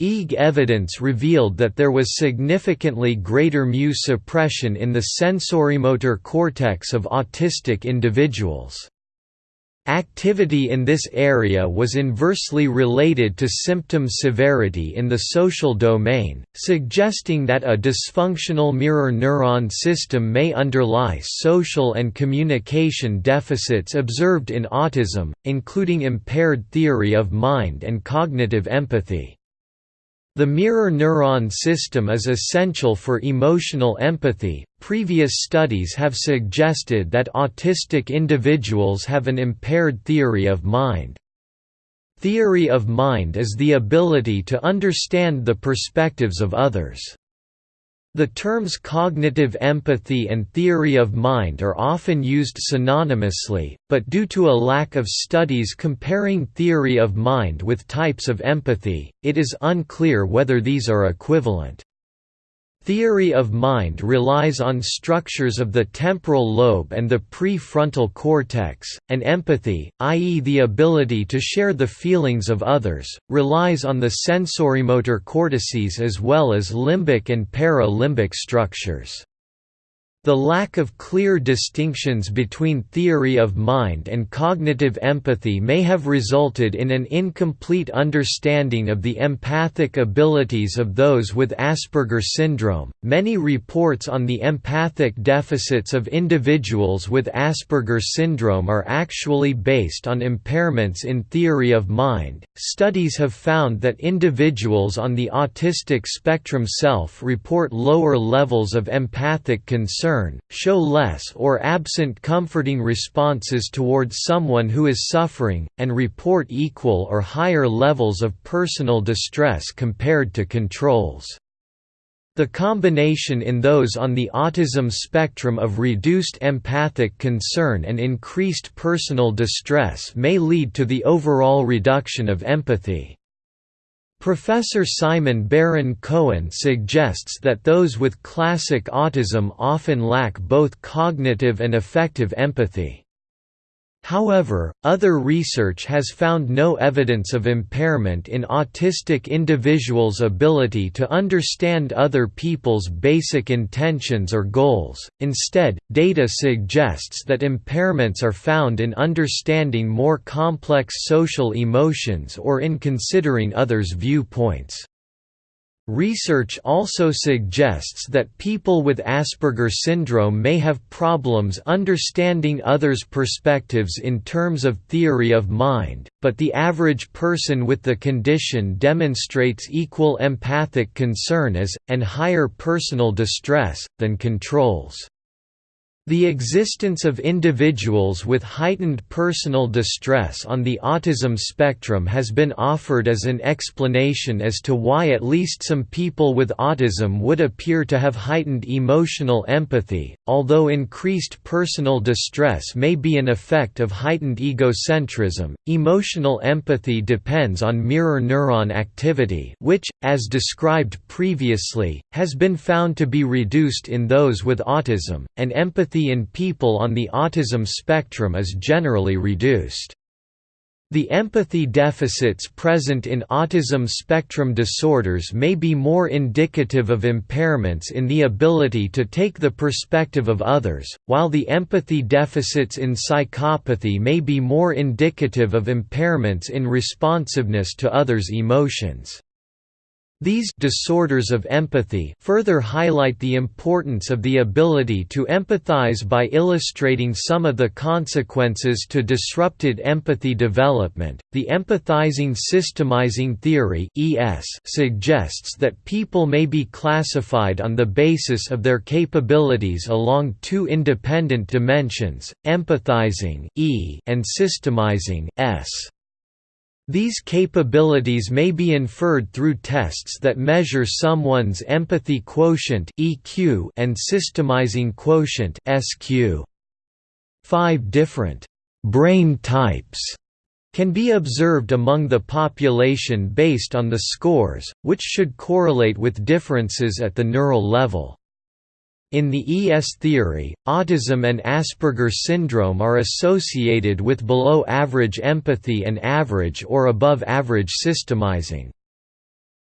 EEG evidence revealed that there was significantly greater mu suppression in the sensorimotor cortex of autistic individuals. Activity in this area was inversely related to symptom severity in the social domain, suggesting that a dysfunctional mirror neuron system may underlie social and communication deficits observed in autism, including impaired theory of mind and cognitive empathy. The mirror neuron system is essential for emotional empathy. Previous studies have suggested that autistic individuals have an impaired theory of mind. Theory of mind is the ability to understand the perspectives of others. The terms cognitive empathy and theory of mind are often used synonymously, but due to a lack of studies comparing theory of mind with types of empathy, it is unclear whether these are equivalent. Theory of mind relies on structures of the temporal lobe and the prefrontal cortex, and empathy, i.e. the ability to share the feelings of others, relies on the sensorimotor cortices as well as limbic and para-limbic structures. The lack of clear distinctions between theory of mind and cognitive empathy may have resulted in an incomplete understanding of the empathic abilities of those with Asperger syndrome. Many reports on the empathic deficits of individuals with Asperger syndrome are actually based on impairments in theory of mind. Studies have found that individuals on the autistic spectrum self report lower levels of empathic concern concern, show less or absent comforting responses towards someone who is suffering, and report equal or higher levels of personal distress compared to controls. The combination in those on the autism spectrum of reduced empathic concern and increased personal distress may lead to the overall reduction of empathy. Professor Simon Baron Cohen suggests that those with classic autism often lack both cognitive and affective empathy. However, other research has found no evidence of impairment in autistic individuals' ability to understand other people's basic intentions or goals, instead, data suggests that impairments are found in understanding more complex social emotions or in considering others' viewpoints. Research also suggests that people with Asperger syndrome may have problems understanding others' perspectives in terms of theory of mind, but the average person with the condition demonstrates equal empathic concern as, and higher personal distress, than controls. The existence of individuals with heightened personal distress on the autism spectrum has been offered as an explanation as to why at least some people with autism would appear to have heightened emotional empathy, although increased personal distress may be an effect of heightened egocentrism. Emotional empathy depends on mirror neuron activity, which, as described previously, has been found to be reduced in those with autism, and empathy in people on the autism spectrum is generally reduced. The empathy deficits present in autism spectrum disorders may be more indicative of impairments in the ability to take the perspective of others, while the empathy deficits in psychopathy may be more indicative of impairments in responsiveness to others' emotions. These disorders of empathy further highlight the importance of the ability to empathize by illustrating some of the consequences to disrupted empathy development. The empathizing systemizing theory (ES) suggests that people may be classified on the basis of their capabilities along two independent dimensions: empathizing (E) and systemizing (S). These capabilities may be inferred through tests that measure someone's empathy quotient (EQ) and systemizing quotient (SQ). Five different brain types can be observed among the population based on the scores, which should correlate with differences at the neural level. In the ES theory, autism and Asperger syndrome are associated with below-average empathy and average or above-average systemizing.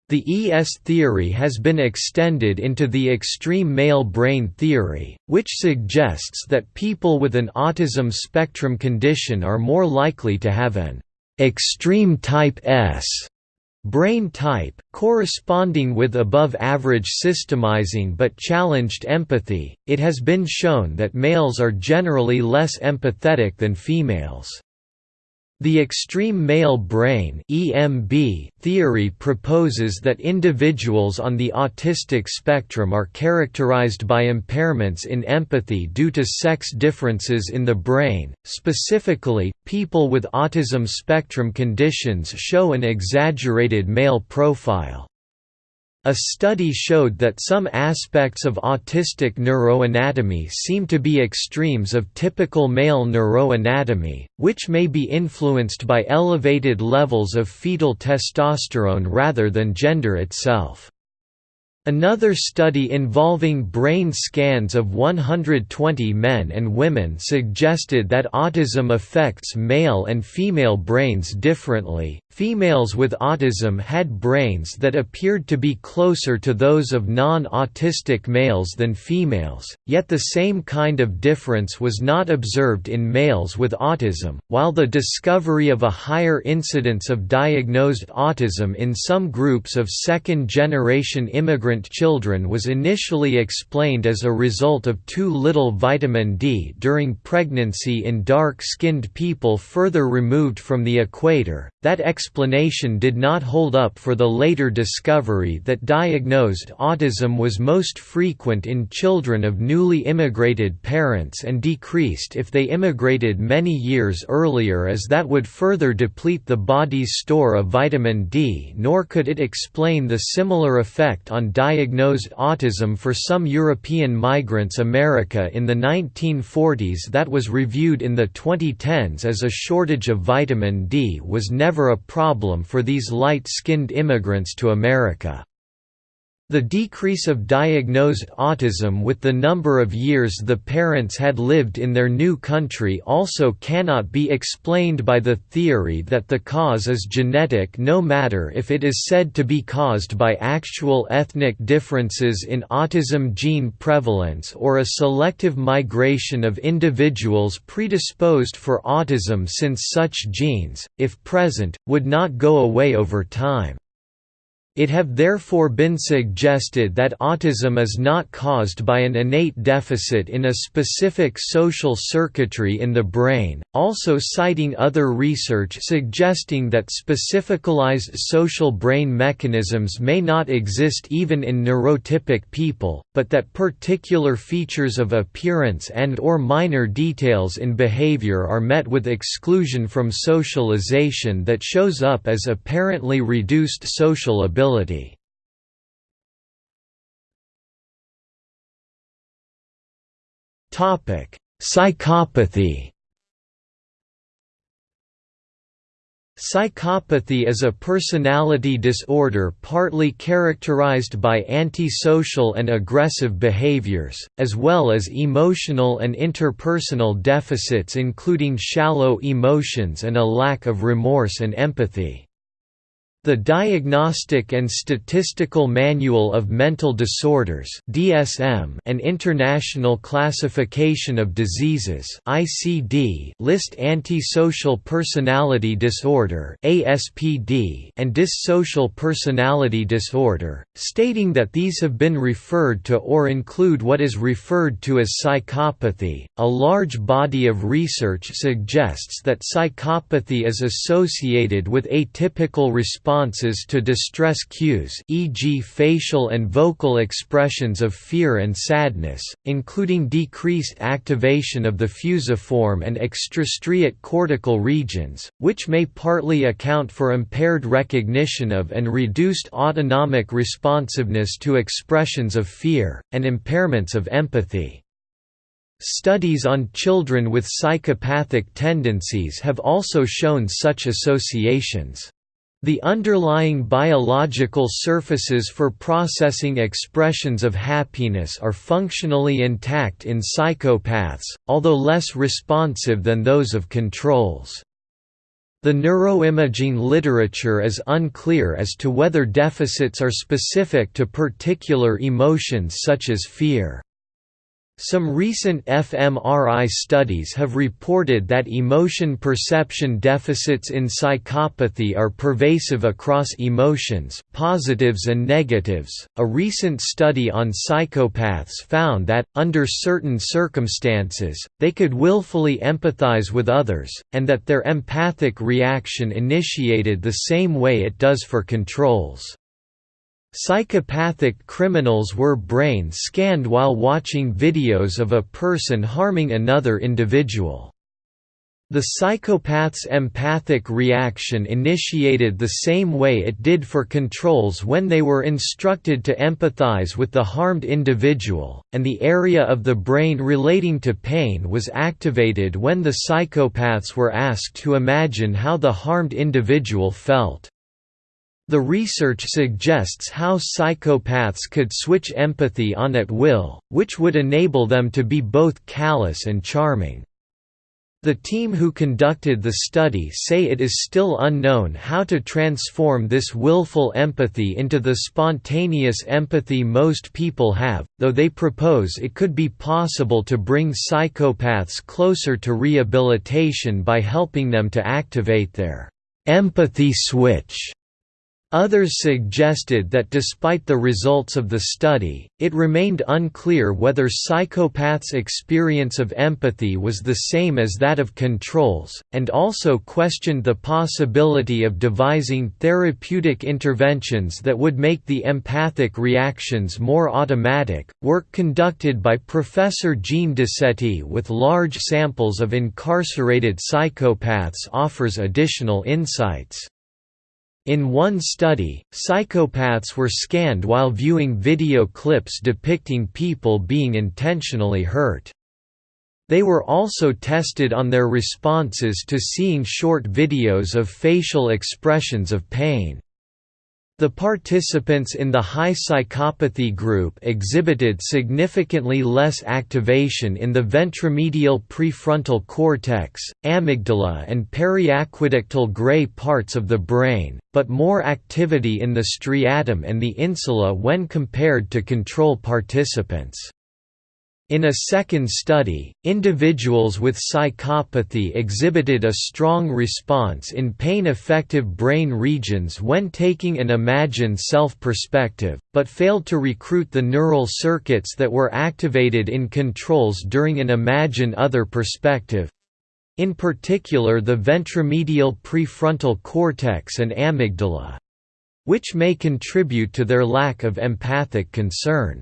The ES theory has been extended into the extreme male brain theory, which suggests that people with an autism spectrum condition are more likely to have an extreme type S Brain type, corresponding with above-average systemizing but challenged empathy, it has been shown that males are generally less empathetic than females. The extreme male brain (EMB) theory proposes that individuals on the autistic spectrum are characterized by impairments in empathy due to sex differences in the brain. Specifically, people with autism spectrum conditions show an exaggerated male profile. A study showed that some aspects of autistic neuroanatomy seem to be extremes of typical male neuroanatomy, which may be influenced by elevated levels of fetal testosterone rather than gender itself. Another study involving brain scans of 120 men and women suggested that autism affects male and female brains differently. Females with autism had brains that appeared to be closer to those of non autistic males than females, yet the same kind of difference was not observed in males with autism. While the discovery of a higher incidence of diagnosed autism in some groups of second generation immigrant children was initially explained as a result of too little vitamin D during pregnancy in dark-skinned people further removed from the equator, that explanation did not hold up for the later discovery that diagnosed autism was most frequent in children of newly immigrated parents and decreased if they immigrated many years earlier as that would further deplete the body's store of vitamin D nor could it explain the similar effect on diagnosed autism for some European migrants America in the 1940s that was reviewed in the 2010s as a shortage of vitamin D was never a problem for these light-skinned immigrants to America. The decrease of diagnosed autism with the number of years the parents had lived in their new country also cannot be explained by the theory that the cause is genetic no matter if it is said to be caused by actual ethnic differences in autism gene prevalence or a selective migration of individuals predisposed for autism since such genes, if present, would not go away over time. It have therefore been suggested that autism is not caused by an innate deficit in a specific social circuitry in the brain, also citing other research suggesting that specificalized social brain mechanisms may not exist even in neurotypic people, but that particular features of appearance and or minor details in behavior are met with exclusion from socialization that shows up as apparently reduced social ability ability. Psychopathy Psychopathy is a personality disorder partly characterized by antisocial and aggressive behaviors, as well as emotional and interpersonal deficits including shallow emotions and a lack of remorse and empathy. The Diagnostic and Statistical Manual of Mental Disorders (DSM) and International Classification of Diseases (ICD) list antisocial personality disorder (ASPD) and dissocial personality disorder, stating that these have been referred to or include what is referred to as psychopathy. A large body of research suggests that psychopathy is associated with atypical response responses to distress cues e.g. facial and vocal expressions of fear and sadness, including decreased activation of the fusiform and extrastriate cortical regions, which may partly account for impaired recognition of and reduced autonomic responsiveness to expressions of fear, and impairments of empathy. Studies on children with psychopathic tendencies have also shown such associations. The underlying biological surfaces for processing expressions of happiness are functionally intact in psychopaths, although less responsive than those of controls. The neuroimaging literature is unclear as to whether deficits are specific to particular emotions such as fear. Some recent fMRI studies have reported that emotion perception deficits in psychopathy are pervasive across emotions, positives and negatives. A recent study on psychopaths found that, under certain circumstances, they could willfully empathize with others, and that their empathic reaction initiated the same way it does for controls. Psychopathic criminals were brain scanned while watching videos of a person harming another individual. The psychopath's empathic reaction initiated the same way it did for controls when they were instructed to empathize with the harmed individual, and the area of the brain relating to pain was activated when the psychopaths were asked to imagine how the harmed individual felt. The research suggests how psychopaths could switch empathy on at will, which would enable them to be both callous and charming. The team who conducted the study say it is still unknown how to transform this willful empathy into the spontaneous empathy most people have, though they propose it could be possible to bring psychopaths closer to rehabilitation by helping them to activate their empathy switch. Others suggested that despite the results of the study, it remained unclear whether psychopaths' experience of empathy was the same as that of controls, and also questioned the possibility of devising therapeutic interventions that would make the empathic reactions more automatic. Work conducted by Professor Jean Decety with large samples of incarcerated psychopaths offers additional insights. In one study, psychopaths were scanned while viewing video clips depicting people being intentionally hurt. They were also tested on their responses to seeing short videos of facial expressions of pain. The participants in the high psychopathy group exhibited significantly less activation in the ventromedial prefrontal cortex, amygdala and periaqueductal gray parts of the brain, but more activity in the striatum and the insula when compared to control participants. In a second study, individuals with psychopathy exhibited a strong response in pain-affective brain regions when taking an imagined self-perspective, but failed to recruit the neural circuits that were activated in controls during an imagine other perspective in particular the ventromedial prefrontal cortex and amygdala which may contribute to their lack of empathic concern.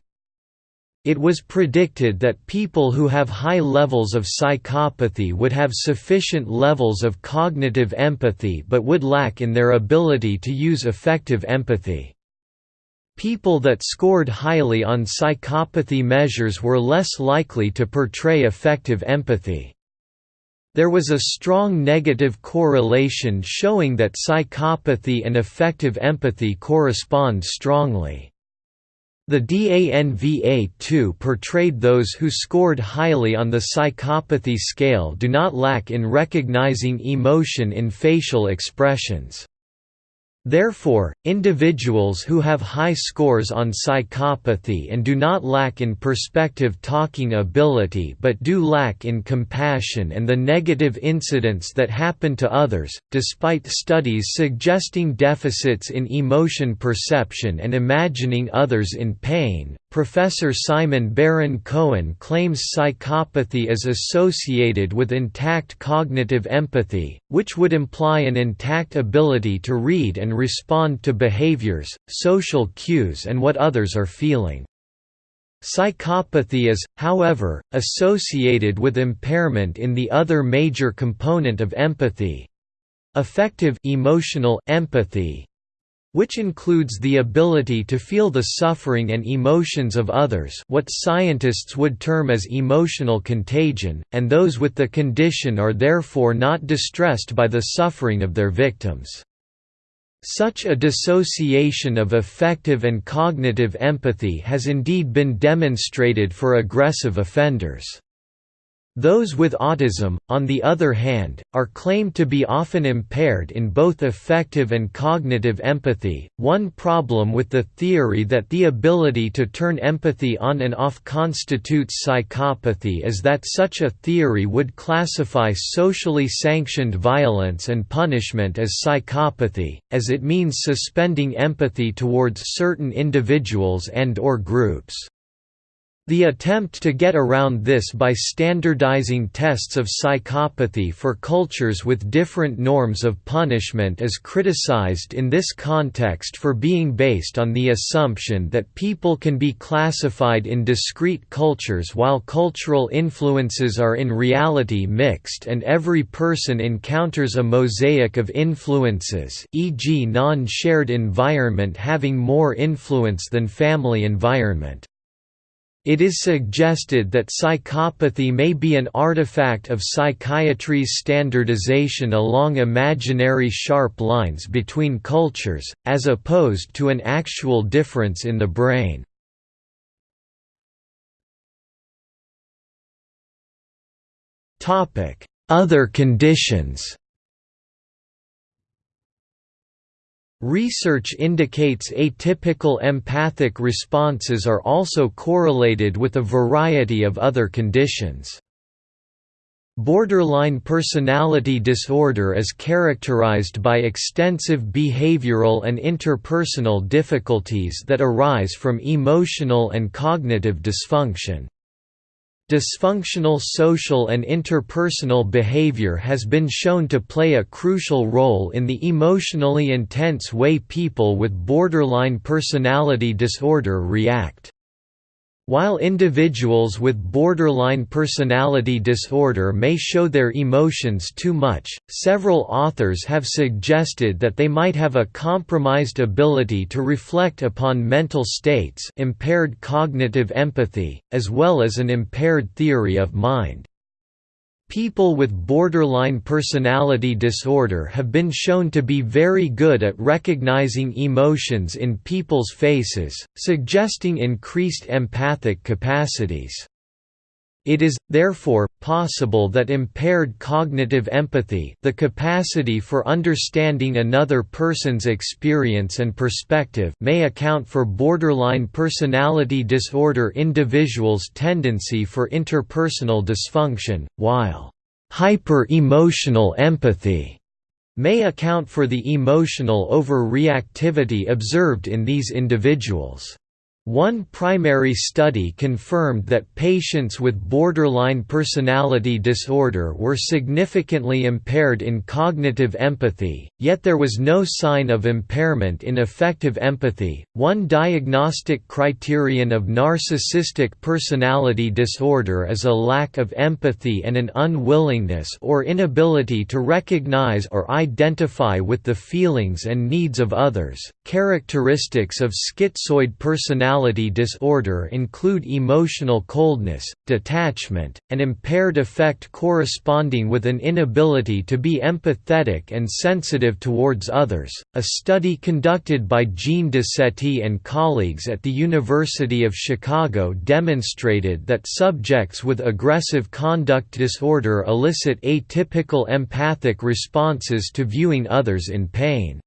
It was predicted that people who have high levels of psychopathy would have sufficient levels of cognitive empathy but would lack in their ability to use affective empathy. People that scored highly on psychopathy measures were less likely to portray affective empathy. There was a strong negative correlation showing that psychopathy and affective empathy correspond strongly. The DANVA2 portrayed those who scored highly on the psychopathy scale do not lack in recognizing emotion in facial expressions. Therefore, individuals who have high scores on psychopathy and do not lack in perspective talking ability but do lack in compassion and the negative incidents that happen to others, despite studies suggesting deficits in emotion perception and imagining others in pain, Professor Simon Baron Cohen claims psychopathy is associated with intact cognitive empathy, which would imply an intact ability to read and respond to behaviors, social cues and what others are feeling. Psychopathy is, however, associated with impairment in the other major component of empathy affective emotional empathy, which includes the ability to feel the suffering and emotions of others what scientists would term as emotional contagion, and those with the condition are therefore not distressed by the suffering of their victims. Such a dissociation of affective and cognitive empathy has indeed been demonstrated for aggressive offenders. Those with autism, on the other hand, are claimed to be often impaired in both affective and cognitive empathy. One problem with the theory that the ability to turn empathy on and off constitutes psychopathy is that such a theory would classify socially sanctioned violence and punishment as psychopathy, as it means suspending empathy towards certain individuals and or groups. The attempt to get around this by standardizing tests of psychopathy for cultures with different norms of punishment is criticized in this context for being based on the assumption that people can be classified in discrete cultures while cultural influences are in reality mixed and every person encounters a mosaic of influences e.g. non-shared environment having more influence than family environment. It is suggested that psychopathy may be an artifact of psychiatry's standardization along imaginary sharp lines between cultures, as opposed to an actual difference in the brain. Other conditions Research indicates atypical empathic responses are also correlated with a variety of other conditions. Borderline personality disorder is characterized by extensive behavioral and interpersonal difficulties that arise from emotional and cognitive dysfunction. Dysfunctional social and interpersonal behavior has been shown to play a crucial role in the emotionally intense way people with borderline personality disorder react. While individuals with borderline personality disorder may show their emotions too much, several authors have suggested that they might have a compromised ability to reflect upon mental states impaired cognitive empathy, as well as an impaired theory of mind. People with borderline personality disorder have been shown to be very good at recognizing emotions in people's faces, suggesting increased empathic capacities. It is, therefore, possible that impaired cognitive empathy the capacity for understanding another person's experience and perspective may account for borderline personality disorder individuals' tendency for interpersonal dysfunction, while hyper-emotional empathy may account for the emotional overreactivity observed in these individuals. One primary study confirmed that patients with borderline personality disorder were significantly impaired in cognitive empathy, yet there was no sign of impairment in affective empathy. One diagnostic criterion of narcissistic personality disorder is a lack of empathy and an unwillingness or inability to recognize or identify with the feelings and needs of others. Characteristics of schizoid personality personality disorder include emotional coldness, detachment, and impaired affect corresponding with an inability to be empathetic and sensitive towards others. A study conducted by Jean Decety and colleagues at the University of Chicago demonstrated that subjects with aggressive conduct disorder elicit atypical empathic responses to viewing others in pain.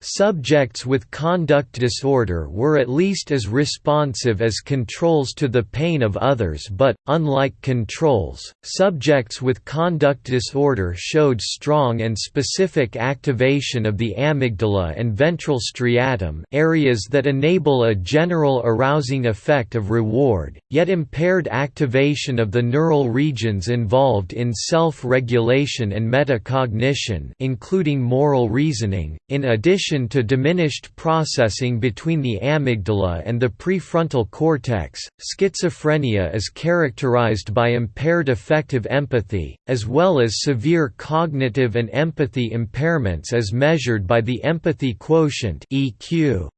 Subjects with conduct disorder were at least as responsive as controls to the pain of others but, unlike controls, subjects with conduct disorder showed strong and specific activation of the amygdala and ventral striatum areas that enable a general arousing effect of reward, yet impaired activation of the neural regions involved in self-regulation and metacognition including moral reasoning, in addition addition to diminished processing between the amygdala and the prefrontal cortex, schizophrenia is characterized by impaired affective empathy, as well as severe cognitive and empathy impairments as measured by the empathy quotient EQ.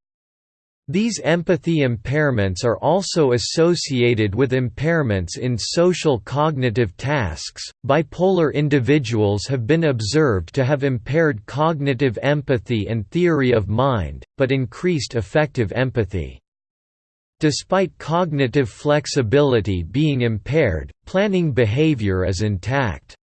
These empathy impairments are also associated with impairments in social cognitive tasks. Bipolar individuals have been observed to have impaired cognitive empathy and theory of mind, but increased affective empathy. Despite cognitive flexibility being impaired, planning behavior is intact.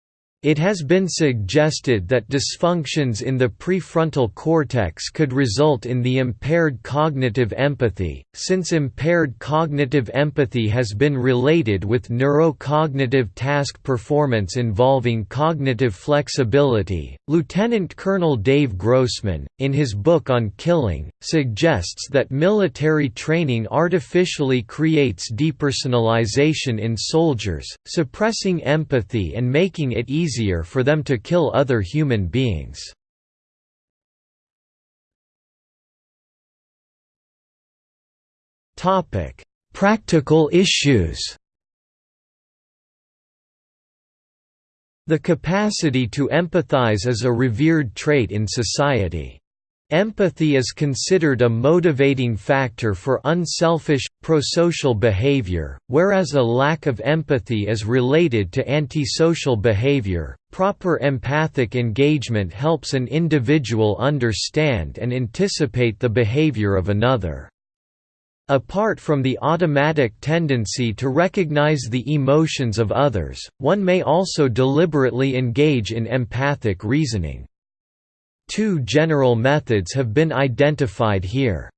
It has been suggested that dysfunctions in the prefrontal cortex could result in the impaired cognitive empathy, since impaired cognitive empathy has been related with neurocognitive task performance involving cognitive flexibility. Lieutenant Colonel Dave Grossman, in his book on killing, suggests that military training artificially creates depersonalization in soldiers, suppressing empathy and making it easier easier for them to kill other human beings. Practical issues The capacity to empathize is a revered trait in society. Empathy is considered a motivating factor for unselfish, prosocial behavior, whereas a lack of empathy is related to antisocial behavior. Proper empathic engagement helps an individual understand and anticipate the behavior of another. Apart from the automatic tendency to recognize the emotions of others, one may also deliberately engage in empathic reasoning. Two general methods have been identified here.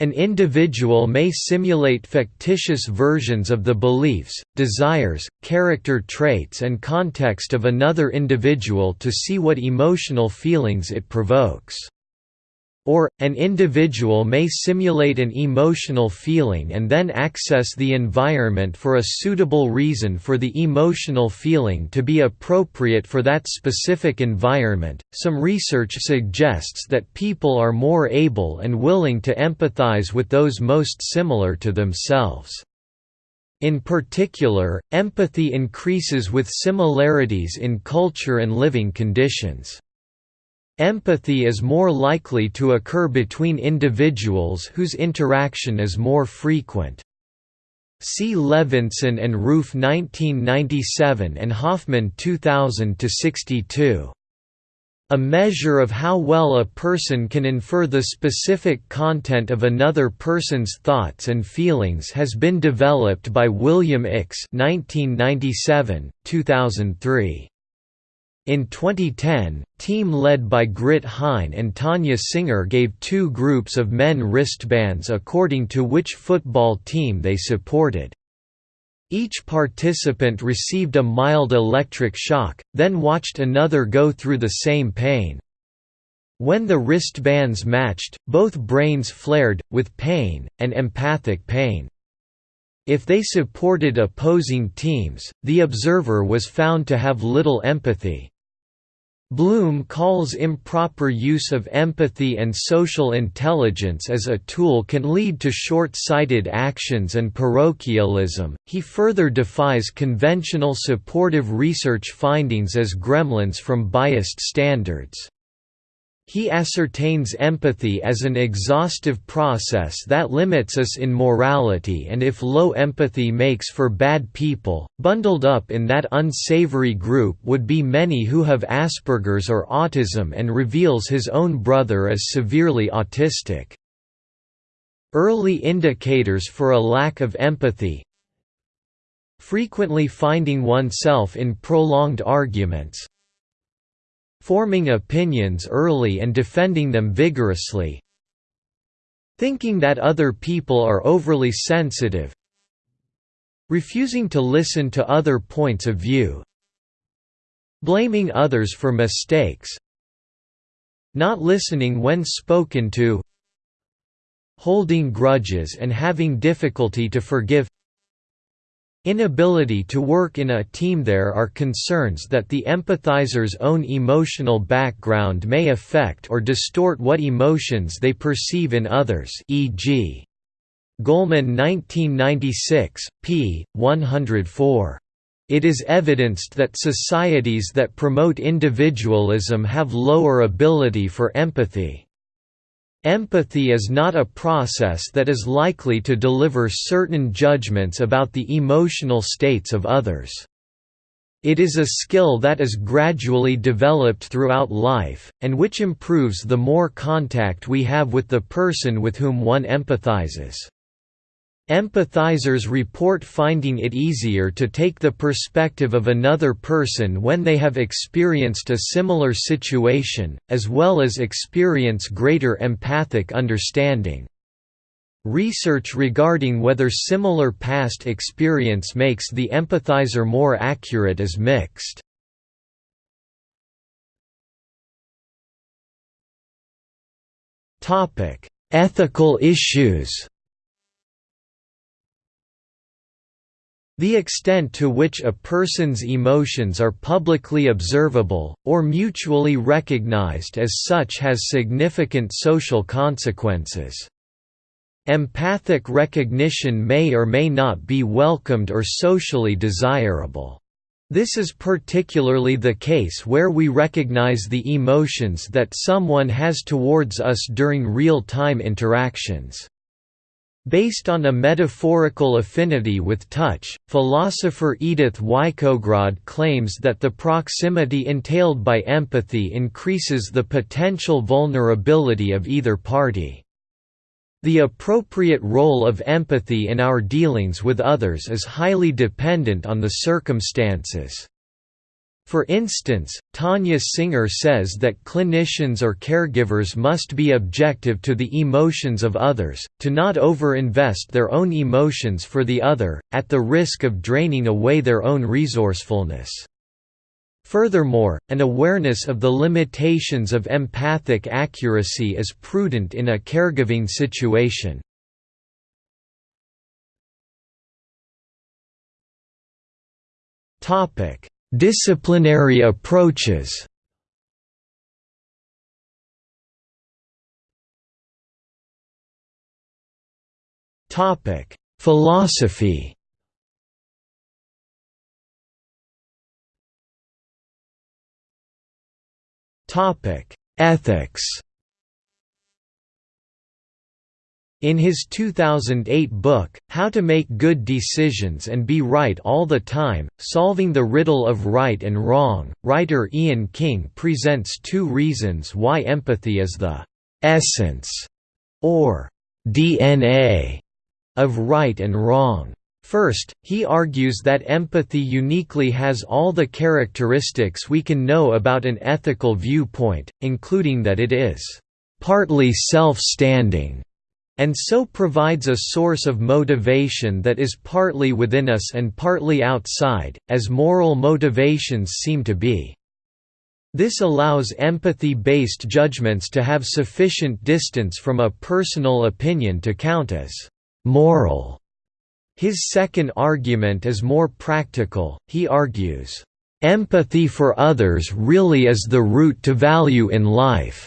An individual may simulate fictitious versions of the beliefs, desires, character traits and context of another individual to see what emotional feelings it provokes. Or, an individual may simulate an emotional feeling and then access the environment for a suitable reason for the emotional feeling to be appropriate for that specific environment. Some research suggests that people are more able and willing to empathize with those most similar to themselves. In particular, empathy increases with similarities in culture and living conditions. Empathy is more likely to occur between individuals whose interaction is more frequent. See Levenson and Ruef 1997 and Hoffman 2000-62. A measure of how well a person can infer the specific content of another person's thoughts and feelings has been developed by William Ickes 1997, 2003. In 2010, team led by Grit Hein and Tania Singer gave two groups of men wristbands according to which football team they supported. Each participant received a mild electric shock, then watched another go through the same pain. When the wristbands matched, both brains flared, with pain, and empathic pain. If they supported opposing teams, the observer was found to have little empathy. Bloom calls improper use of empathy and social intelligence as a tool can lead to short-sighted actions and parochialism. He further defies conventional supportive research findings as gremlins from biased standards. He ascertains empathy as an exhaustive process that limits us in morality and if low empathy makes for bad people, bundled up in that unsavory group would be many who have Asperger's or autism and reveals his own brother as severely autistic. Early indicators for a lack of empathy Frequently finding oneself in prolonged arguments, forming opinions early and defending them vigorously thinking that other people are overly sensitive refusing to listen to other points of view blaming others for mistakes not listening when spoken to holding grudges and having difficulty to forgive Inability to work in a team There are concerns that the empathizer's own emotional background may affect or distort what emotions they perceive in others e.g. Goleman 1996, p. 104. It is evidenced that societies that promote individualism have lower ability for empathy. Empathy is not a process that is likely to deliver certain judgments about the emotional states of others. It is a skill that is gradually developed throughout life, and which improves the more contact we have with the person with whom one empathizes. Empathizers report finding it easier to take the perspective of another person when they have experienced a similar situation, as well as experience greater empathic understanding. Research regarding whether similar past experience makes the empathizer more accurate is mixed. Ethical issues The extent to which a person's emotions are publicly observable, or mutually recognized as such has significant social consequences. Empathic recognition may or may not be welcomed or socially desirable. This is particularly the case where we recognize the emotions that someone has towards us during real-time interactions. Based on a metaphorical affinity with touch, philosopher Edith Wyschogrod claims that the proximity entailed by empathy increases the potential vulnerability of either party. The appropriate role of empathy in our dealings with others is highly dependent on the circumstances. For instance, Tania Singer says that clinicians or caregivers must be objective to the emotions of others, to not over-invest their own emotions for the other, at the risk of draining away their own resourcefulness. Furthermore, an awareness of the limitations of empathic accuracy is prudent in a caregiving situation. Topic Disciplinary approaches. Philosophy. Ethics In his 2008 book, How to Make Good Decisions and Be Right All the Time, Solving the Riddle of Right and Wrong, writer Ian King presents two reasons why empathy is the «essence» or «DNA» of right and wrong. First, he argues that empathy uniquely has all the characteristics we can know about an ethical viewpoint, including that it is «partly self-standing» and so provides a source of motivation that is partly within us and partly outside, as moral motivations seem to be. This allows empathy-based judgments to have sufficient distance from a personal opinion to count as «moral». His second argument is more practical, he argues, "...empathy for others really is the root to value in life."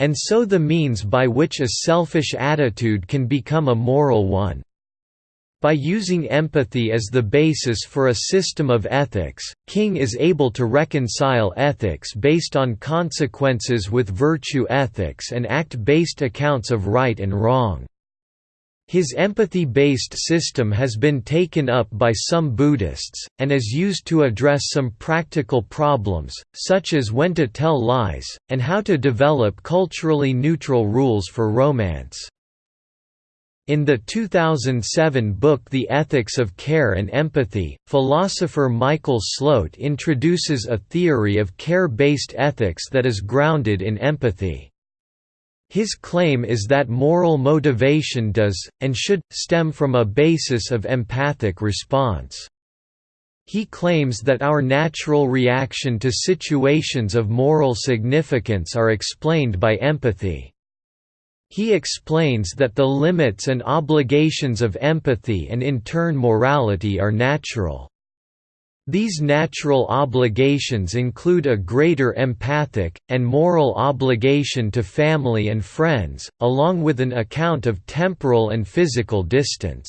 And so the means by which a selfish attitude can become a moral one. By using empathy as the basis for a system of ethics, King is able to reconcile ethics based on consequences with virtue ethics and act-based accounts of right and wrong. His empathy-based system has been taken up by some Buddhists, and is used to address some practical problems, such as when to tell lies, and how to develop culturally neutral rules for romance. In the 2007 book The Ethics of Care and Empathy, philosopher Michael Slote introduces a theory of care-based ethics that is grounded in empathy. His claim is that moral motivation does, and should, stem from a basis of empathic response. He claims that our natural reaction to situations of moral significance are explained by empathy. He explains that the limits and obligations of empathy and in turn morality are natural. These natural obligations include a greater empathic, and moral obligation to family and friends, along with an account of temporal and physical distance.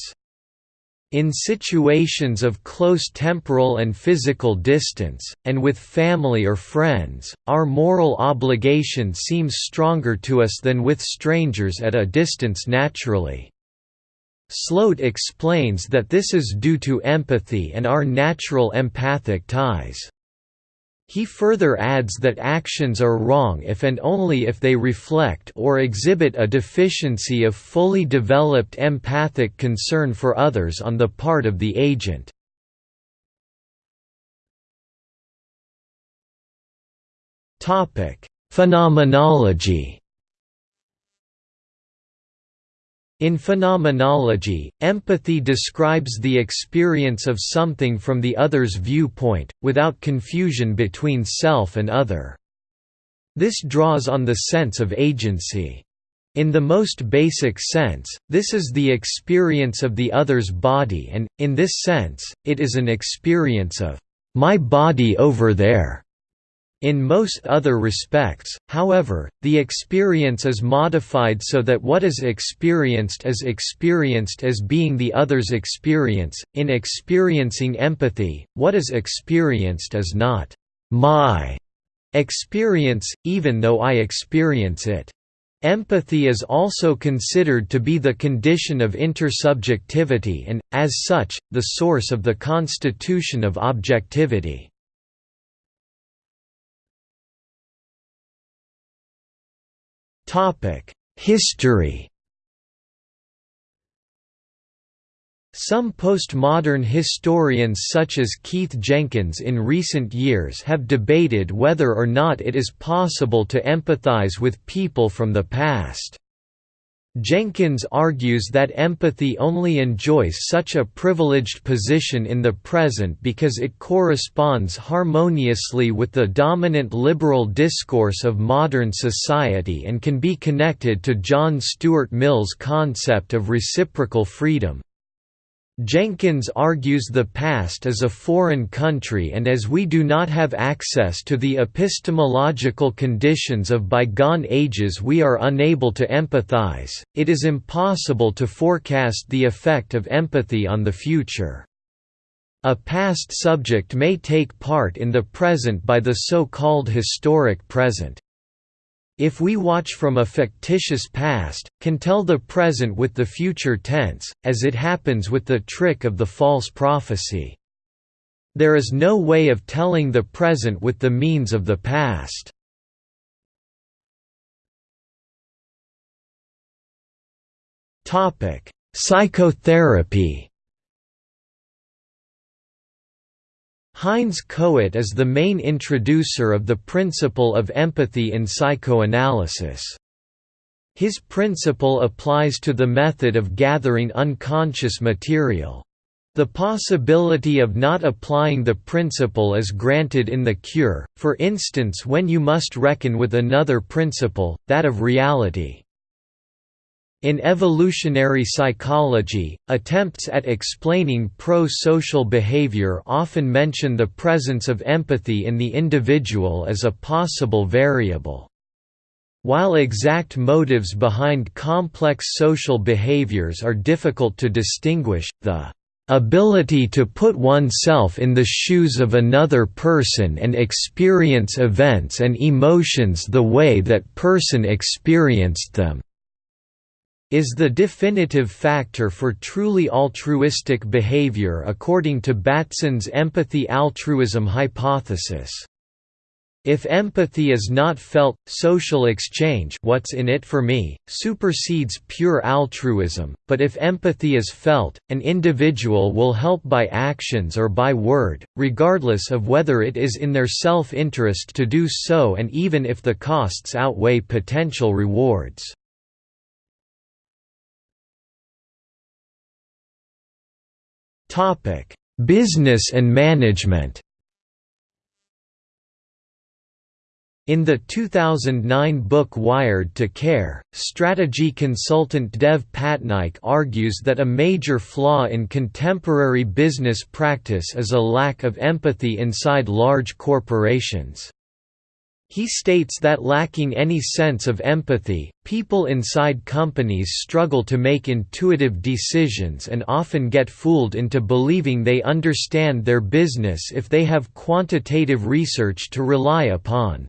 In situations of close temporal and physical distance, and with family or friends, our moral obligation seems stronger to us than with strangers at a distance naturally. Slote explains that this is due to empathy and our natural empathic ties. He further adds that actions are wrong if and only if they reflect or exhibit a deficiency of fully developed empathic concern for others on the part of the agent. Phenomenology In phenomenology, empathy describes the experience of something from the other's viewpoint, without confusion between self and other. This draws on the sense of agency. In the most basic sense, this is the experience of the other's body and, in this sense, it is an experience of, "...my body over there." In most other respects, however, the experience is modified so that what is experienced is experienced as being the other's experience. In experiencing empathy, what is experienced is not my experience, even though I experience it. Empathy is also considered to be the condition of intersubjectivity and, as such, the source of the constitution of objectivity. History Some postmodern historians such as Keith Jenkins in recent years have debated whether or not it is possible to empathize with people from the past. Jenkins argues that empathy only enjoys such a privileged position in the present because it corresponds harmoniously with the dominant liberal discourse of modern society and can be connected to John Stuart Mill's concept of reciprocal freedom. Jenkins argues the past is a foreign country and as we do not have access to the epistemological conditions of bygone ages we are unable to empathize, it is impossible to forecast the effect of empathy on the future. A past subject may take part in the present by the so-called historic present if we watch from a fictitious past, can tell the present with the future tense, as it happens with the trick of the false prophecy. There is no way of telling the present with the means of the past. Psychotherapy Heinz Kohut is the main introducer of the principle of empathy in psychoanalysis. His principle applies to the method of gathering unconscious material. The possibility of not applying the principle is granted in the cure, for instance when you must reckon with another principle, that of reality. In evolutionary psychology, attempts at explaining pro-social behavior often mention the presence of empathy in the individual as a possible variable. While exact motives behind complex social behaviors are difficult to distinguish, the ability to put oneself in the shoes of another person and experience events and emotions the way that person experienced them is the definitive factor for truly altruistic behavior according to Batson's empathy-altruism hypothesis. If empathy is not felt, social exchange what's in it for me, supersedes pure altruism, but if empathy is felt, an individual will help by actions or by word, regardless of whether it is in their self-interest to do so and even if the costs outweigh potential rewards. Topic: Business and management. In the 2009 book Wired to Care, strategy consultant Dev Patnaik argues that a major flaw in contemporary business practice is a lack of empathy inside large corporations. He states that lacking any sense of empathy, people inside companies struggle to make intuitive decisions and often get fooled into believing they understand their business if they have quantitative research to rely upon.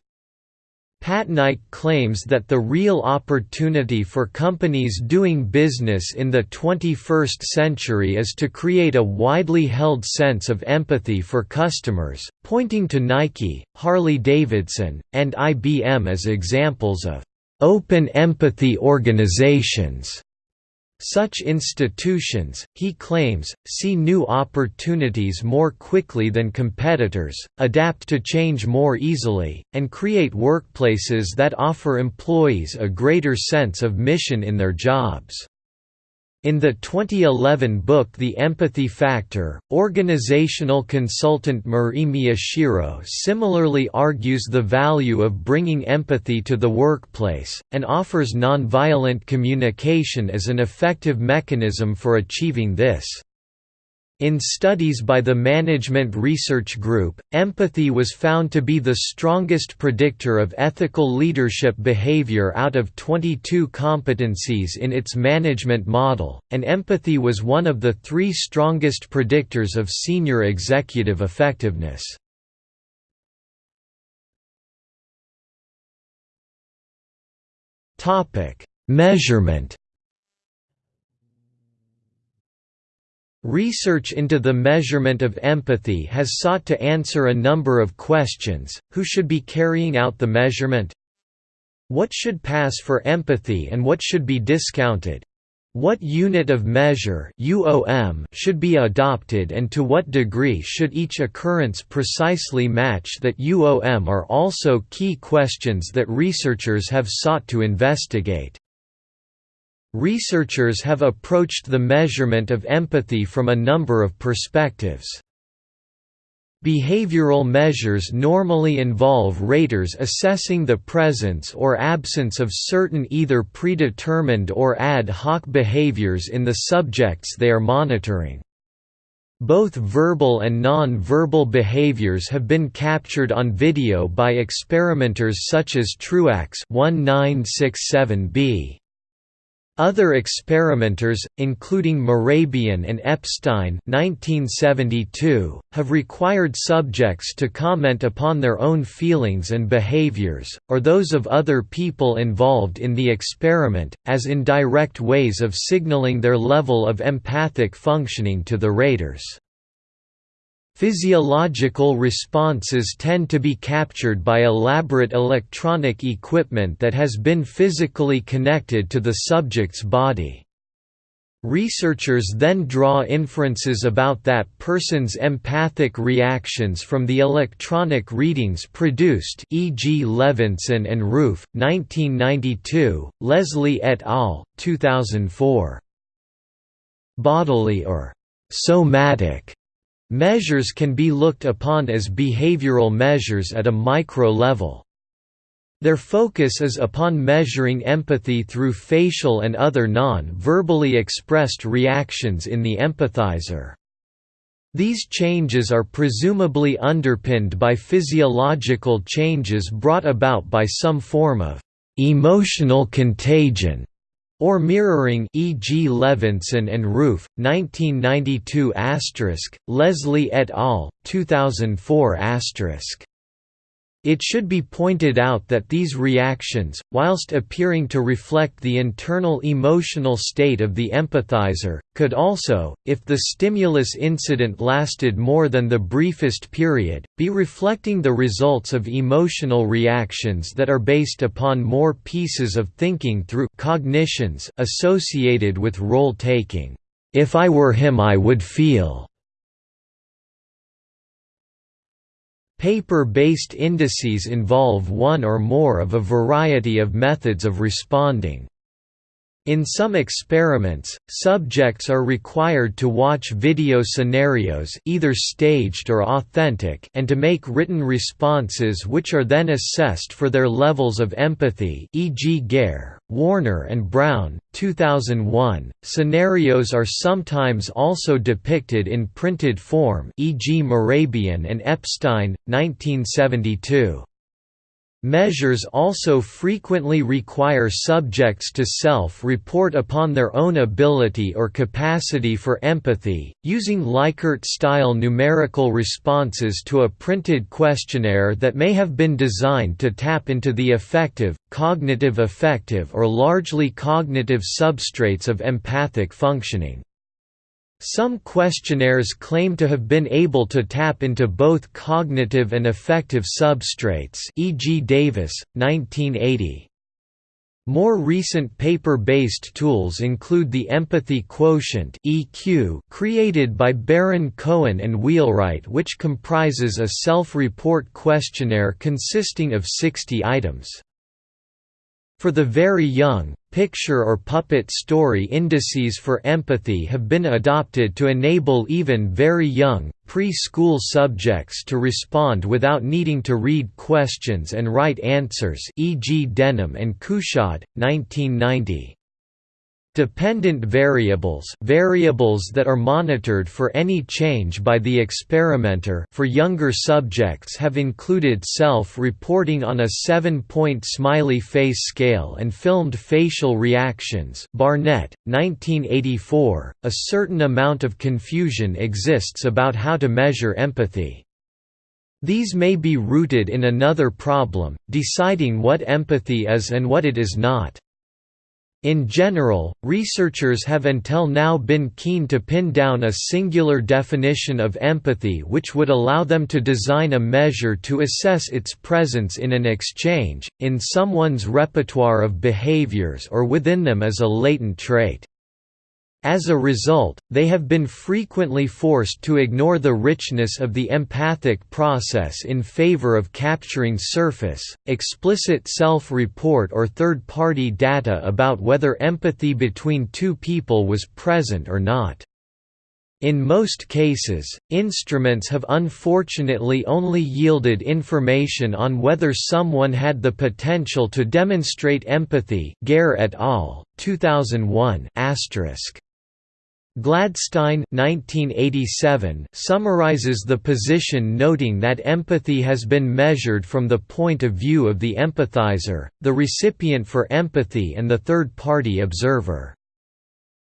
Patnaik claims that the real opportunity for companies doing business in the 21st century is to create a widely held sense of empathy for customers, pointing to Nike, Harley-Davidson, and IBM as examples of open empathy organizations. Such institutions, he claims, see new opportunities more quickly than competitors, adapt to change more easily, and create workplaces that offer employees a greater sense of mission in their jobs. In the 2011 book The Empathy Factor, organizational consultant Mari Miyashiro similarly argues the value of bringing empathy to the workplace, and offers nonviolent communication as an effective mechanism for achieving this. In studies by the Management Research Group, empathy was found to be the strongest predictor of ethical leadership behavior out of 22 competencies in its management model, and empathy was one of the three strongest predictors of senior executive effectiveness. Measurement Research into the measurement of empathy has sought to answer a number of questions, who should be carrying out the measurement? What should pass for empathy and what should be discounted? What unit of measure should be adopted and to what degree should each occurrence precisely match that UOM are also key questions that researchers have sought to investigate. Researchers have approached the measurement of empathy from a number of perspectives. Behavioral measures normally involve raters assessing the presence or absence of certain either predetermined or ad hoc behaviors in the subjects they are monitoring. Both verbal and non-verbal behaviors have been captured on video by experimenters such as Truax 1967b. Other experimenters, including Mehrabian and Epstein 1972, have required subjects to comment upon their own feelings and behaviors, or those of other people involved in the experiment, as indirect ways of signaling their level of empathic functioning to the raters. Physiological responses tend to be captured by elaborate electronic equipment that has been physically connected to the subject's body. Researchers then draw inferences about that person's empathic reactions from the electronic readings produced e.g. Levenson and Ruef, 1992, Leslie et al., 2004. Bodily or somatic Measures can be looked upon as behavioral measures at a micro level. Their focus is upon measuring empathy through facial and other non-verbally expressed reactions in the empathizer. These changes are presumably underpinned by physiological changes brought about by some form of emotional contagion or mirroring e.g. Levenson and Ruef, 1992 Leslie et al., 2004 it should be pointed out that these reactions, whilst appearing to reflect the internal emotional state of the empathizer, could also, if the stimulus incident lasted more than the briefest period, be reflecting the results of emotional reactions that are based upon more pieces of thinking through cognitions associated with role-taking. If I were him I would feel Paper-based indices involve one or more of a variety of methods of responding. In some experiments, subjects are required to watch video scenarios either staged or authentic and to make written responses which are then assessed for their levels of empathy e.g. Gair, Warner and Brown, 2001. Scenarios are sometimes also depicted in printed form e.g. Mehrabian and Epstein, 1972. Measures also frequently require subjects to self-report upon their own ability or capacity for empathy, using Likert-style numerical responses to a printed questionnaire that may have been designed to tap into the affective, cognitive affective or largely cognitive substrates of empathic functioning. Some questionnaires claim to have been able to tap into both cognitive and affective substrates e.g. Davis, 1980. More recent paper-based tools include the Empathy Quotient (EQ) created by Baron Cohen and Wheelwright which comprises a self-report questionnaire consisting of 60 items. For the very young, picture or puppet story indices for empathy have been adopted to enable even very young, pre-school subjects to respond without needing to read questions and write answers e.g. Denham and Couchoud, 1990. Dependent variables variables that are monitored for any change by the experimenter for younger subjects have included self-reporting on a seven-point smiley face scale and filmed facial reactions Barnett, 1984. A certain amount of confusion exists about how to measure empathy. These may be rooted in another problem, deciding what empathy is and what it is not. In general, researchers have until now been keen to pin down a singular definition of empathy which would allow them to design a measure to assess its presence in an exchange, in someone's repertoire of behaviors or within them as a latent trait. As a result, they have been frequently forced to ignore the richness of the empathic process in favor of capturing surface, explicit self-report or third-party data about whether empathy between two people was present or not. In most cases, instruments have unfortunately only yielded information on whether someone had the potential to demonstrate empathy Gair et al., 2001 asterisk. Gladstein 1987 summarizes the position noting that empathy has been measured from the point of view of the empathizer, the recipient for empathy and the third-party observer.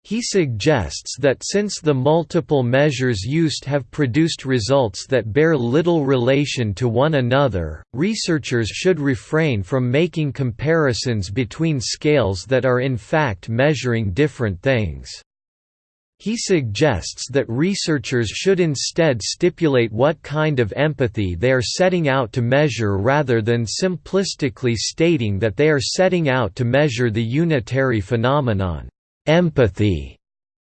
He suggests that since the multiple measures used have produced results that bear little relation to one another, researchers should refrain from making comparisons between scales that are in fact measuring different things. He suggests that researchers should instead stipulate what kind of empathy they are setting out to measure rather than simplistically stating that they are setting out to measure the unitary phenomenon, empathy.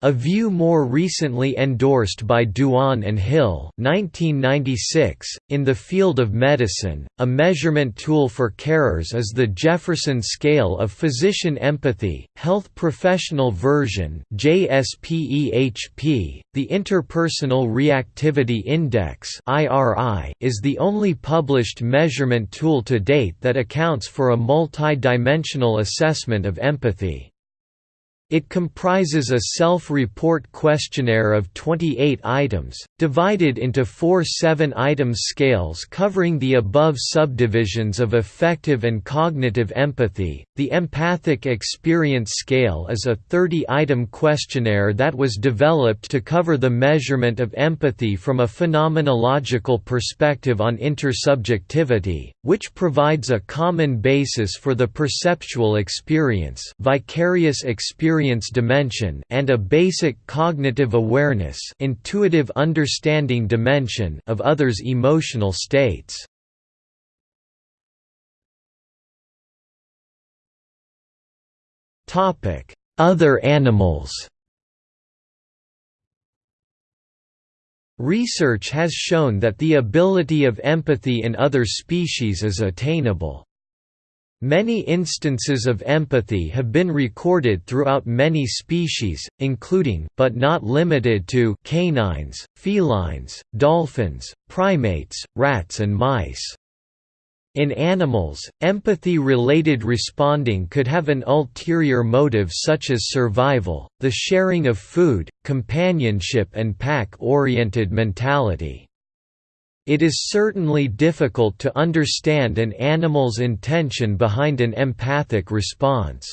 A view more recently endorsed by Duan and Hill 1996. .In the field of medicine, a measurement tool for carers is the Jefferson Scale of Physician Empathy, Health Professional Version JSPEHP. .The Interpersonal Reactivity Index is the only published measurement tool to date that accounts for a multi-dimensional assessment of empathy. It comprises a self-report questionnaire of 28 items, divided into four 7-item scales covering the above subdivisions of affective and cognitive empathy. The Empathic Experience Scale is a 30-item questionnaire that was developed to cover the measurement of empathy from a phenomenological perspective on intersubjectivity, which provides a common basis for the perceptual experience, vicarious experience experience dimension and a basic cognitive awareness intuitive understanding dimension of others' emotional states. Other animals Research has shown that the ability of empathy in other species is attainable. Many instances of empathy have been recorded throughout many species, including but not limited to canines, felines, dolphins, primates, rats and mice. In animals, empathy-related responding could have an ulterior motive such as survival, the sharing of food, companionship and pack-oriented mentality. It is certainly difficult to understand an animal's intention behind an empathic response.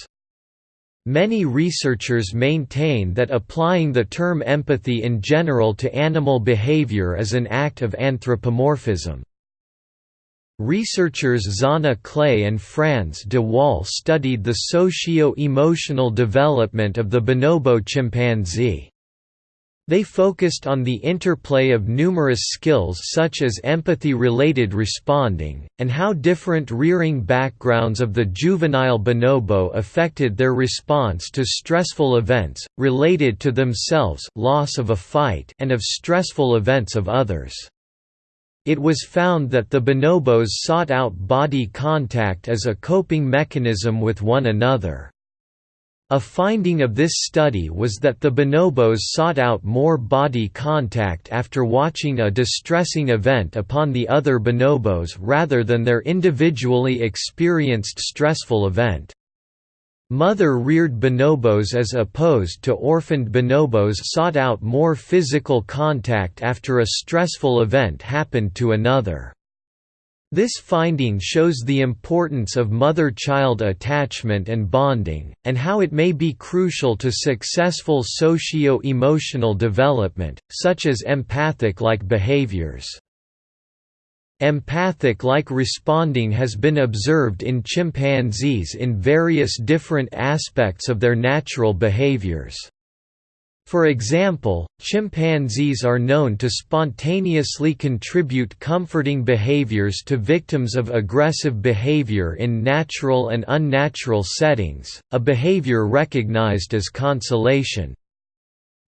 Many researchers maintain that applying the term empathy in general to animal behavior is an act of anthropomorphism. Researchers Zanna Clay and Frans de Waal studied the socio-emotional development of the bonobo chimpanzee. They focused on the interplay of numerous skills such as empathy-related responding, and how different rearing backgrounds of the juvenile bonobo affected their response to stressful events, related to themselves loss of a fight and of stressful events of others. It was found that the bonobos sought out body contact as a coping mechanism with one another. A finding of this study was that the bonobos sought out more body contact after watching a distressing event upon the other bonobos rather than their individually experienced stressful event. Mother-reared bonobos as opposed to orphaned bonobos sought out more physical contact after a stressful event happened to another. This finding shows the importance of mother-child attachment and bonding, and how it may be crucial to successful socio-emotional development, such as empathic-like behaviors. Empathic-like responding has been observed in chimpanzees in various different aspects of their natural behaviors. For example, chimpanzees are known to spontaneously contribute comforting behaviors to victims of aggressive behavior in natural and unnatural settings, a behavior recognized as consolation.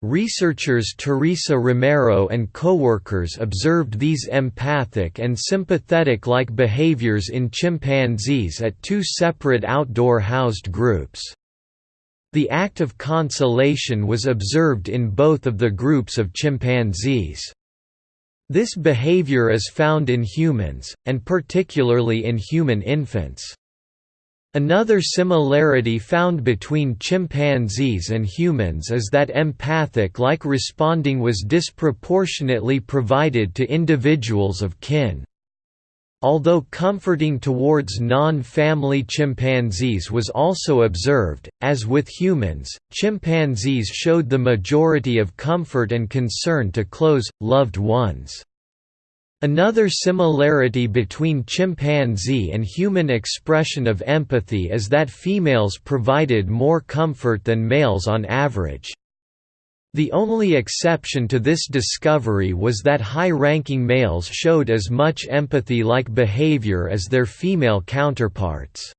Researchers Teresa Romero and coworkers observed these empathic and sympathetic-like behaviors in chimpanzees at two separate outdoor housed groups. The act of consolation was observed in both of the groups of chimpanzees. This behavior is found in humans, and particularly in human infants. Another similarity found between chimpanzees and humans is that empathic-like responding was disproportionately provided to individuals of kin. Although comforting towards non-family chimpanzees was also observed, as with humans, chimpanzees showed the majority of comfort and concern to close, loved ones. Another similarity between chimpanzee and human expression of empathy is that females provided more comfort than males on average. The only exception to this discovery was that high-ranking males showed as much empathy-like behavior as their female counterparts.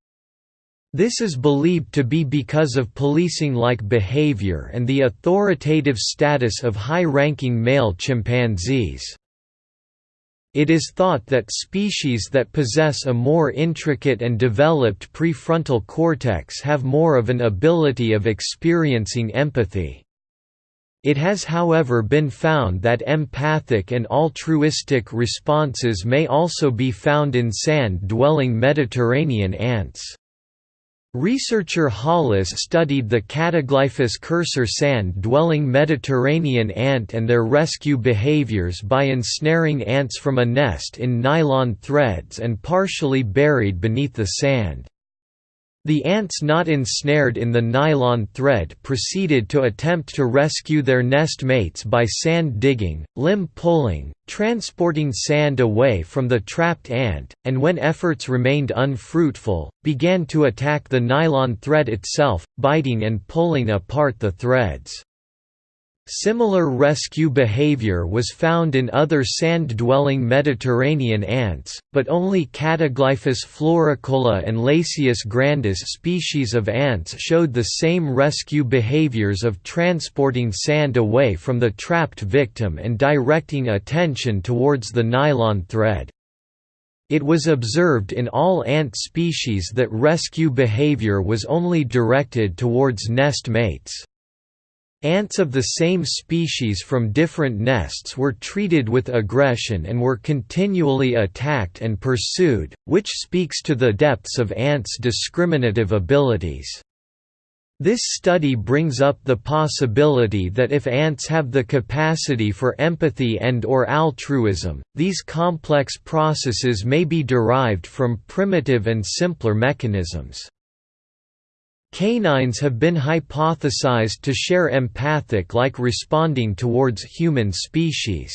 This is believed to be because of policing-like behavior and the authoritative status of high-ranking male chimpanzees. It is thought that species that possess a more intricate and developed prefrontal cortex have more of an ability of experiencing empathy. It has however been found that empathic and altruistic responses may also be found in sand-dwelling Mediterranean ants. Researcher Hollis studied the Cataglyphus cursor sand-dwelling Mediterranean ant and their rescue behaviors by ensnaring ants from a nest in nylon threads and partially buried beneath the sand. The ants not ensnared in the nylon thread proceeded to attempt to rescue their nest mates by sand digging, limb pulling, transporting sand away from the trapped ant, and when efforts remained unfruitful, began to attack the nylon thread itself, biting and pulling apart the threads. Similar rescue behavior was found in other sand-dwelling Mediterranean ants, but only Cataglyphus floricola and Lasius grandis species of ants showed the same rescue behaviors of transporting sand away from the trapped victim and directing attention towards the nylon thread. It was observed in all ant species that rescue behavior was only directed towards nest mates. Ants of the same species from different nests were treated with aggression and were continually attacked and pursued, which speaks to the depths of ants' discriminative abilities. This study brings up the possibility that if ants have the capacity for empathy and or altruism, these complex processes may be derived from primitive and simpler mechanisms. Canines have been hypothesized to share empathic-like responding towards human species.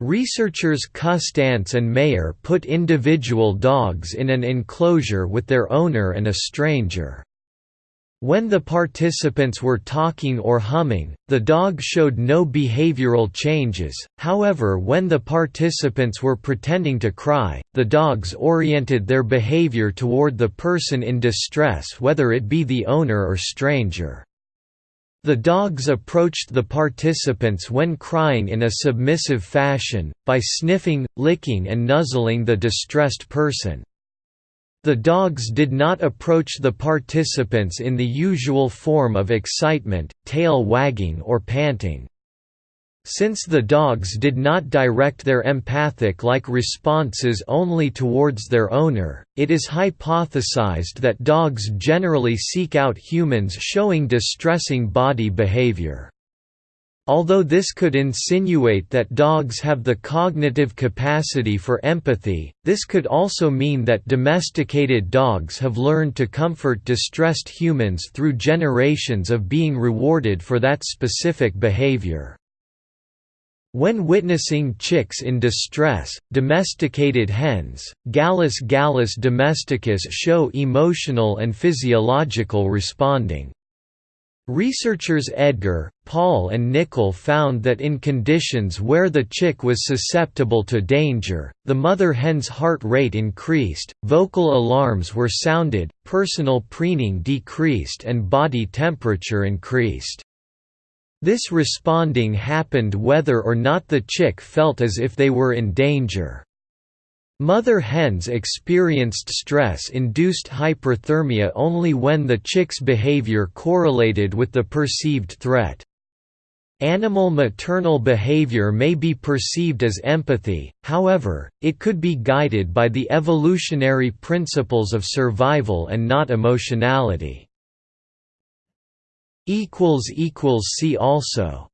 Researchers Custance and Mayer put individual dogs in an enclosure with their owner and a stranger. When the participants were talking or humming, the dog showed no behavioral changes, however when the participants were pretending to cry, the dogs oriented their behavior toward the person in distress whether it be the owner or stranger. The dogs approached the participants when crying in a submissive fashion, by sniffing, licking and nuzzling the distressed person. The dogs did not approach the participants in the usual form of excitement, tail wagging or panting. Since the dogs did not direct their empathic-like responses only towards their owner, it is hypothesized that dogs generally seek out humans showing distressing body behavior. Although this could insinuate that dogs have the cognitive capacity for empathy, this could also mean that domesticated dogs have learned to comfort distressed humans through generations of being rewarded for that specific behavior. When witnessing chicks in distress, domesticated hens, Gallus gallus domesticus show emotional and physiological responding. Researchers Edgar, Paul and Nicol found that in conditions where the chick was susceptible to danger, the mother hen's heart rate increased, vocal alarms were sounded, personal preening decreased and body temperature increased. This responding happened whether or not the chick felt as if they were in danger. Mother hens experienced stress-induced hyperthermia only when the chick's behavior correlated with the perceived threat. Animal maternal behavior may be perceived as empathy, however, it could be guided by the evolutionary principles of survival and not emotionality. See also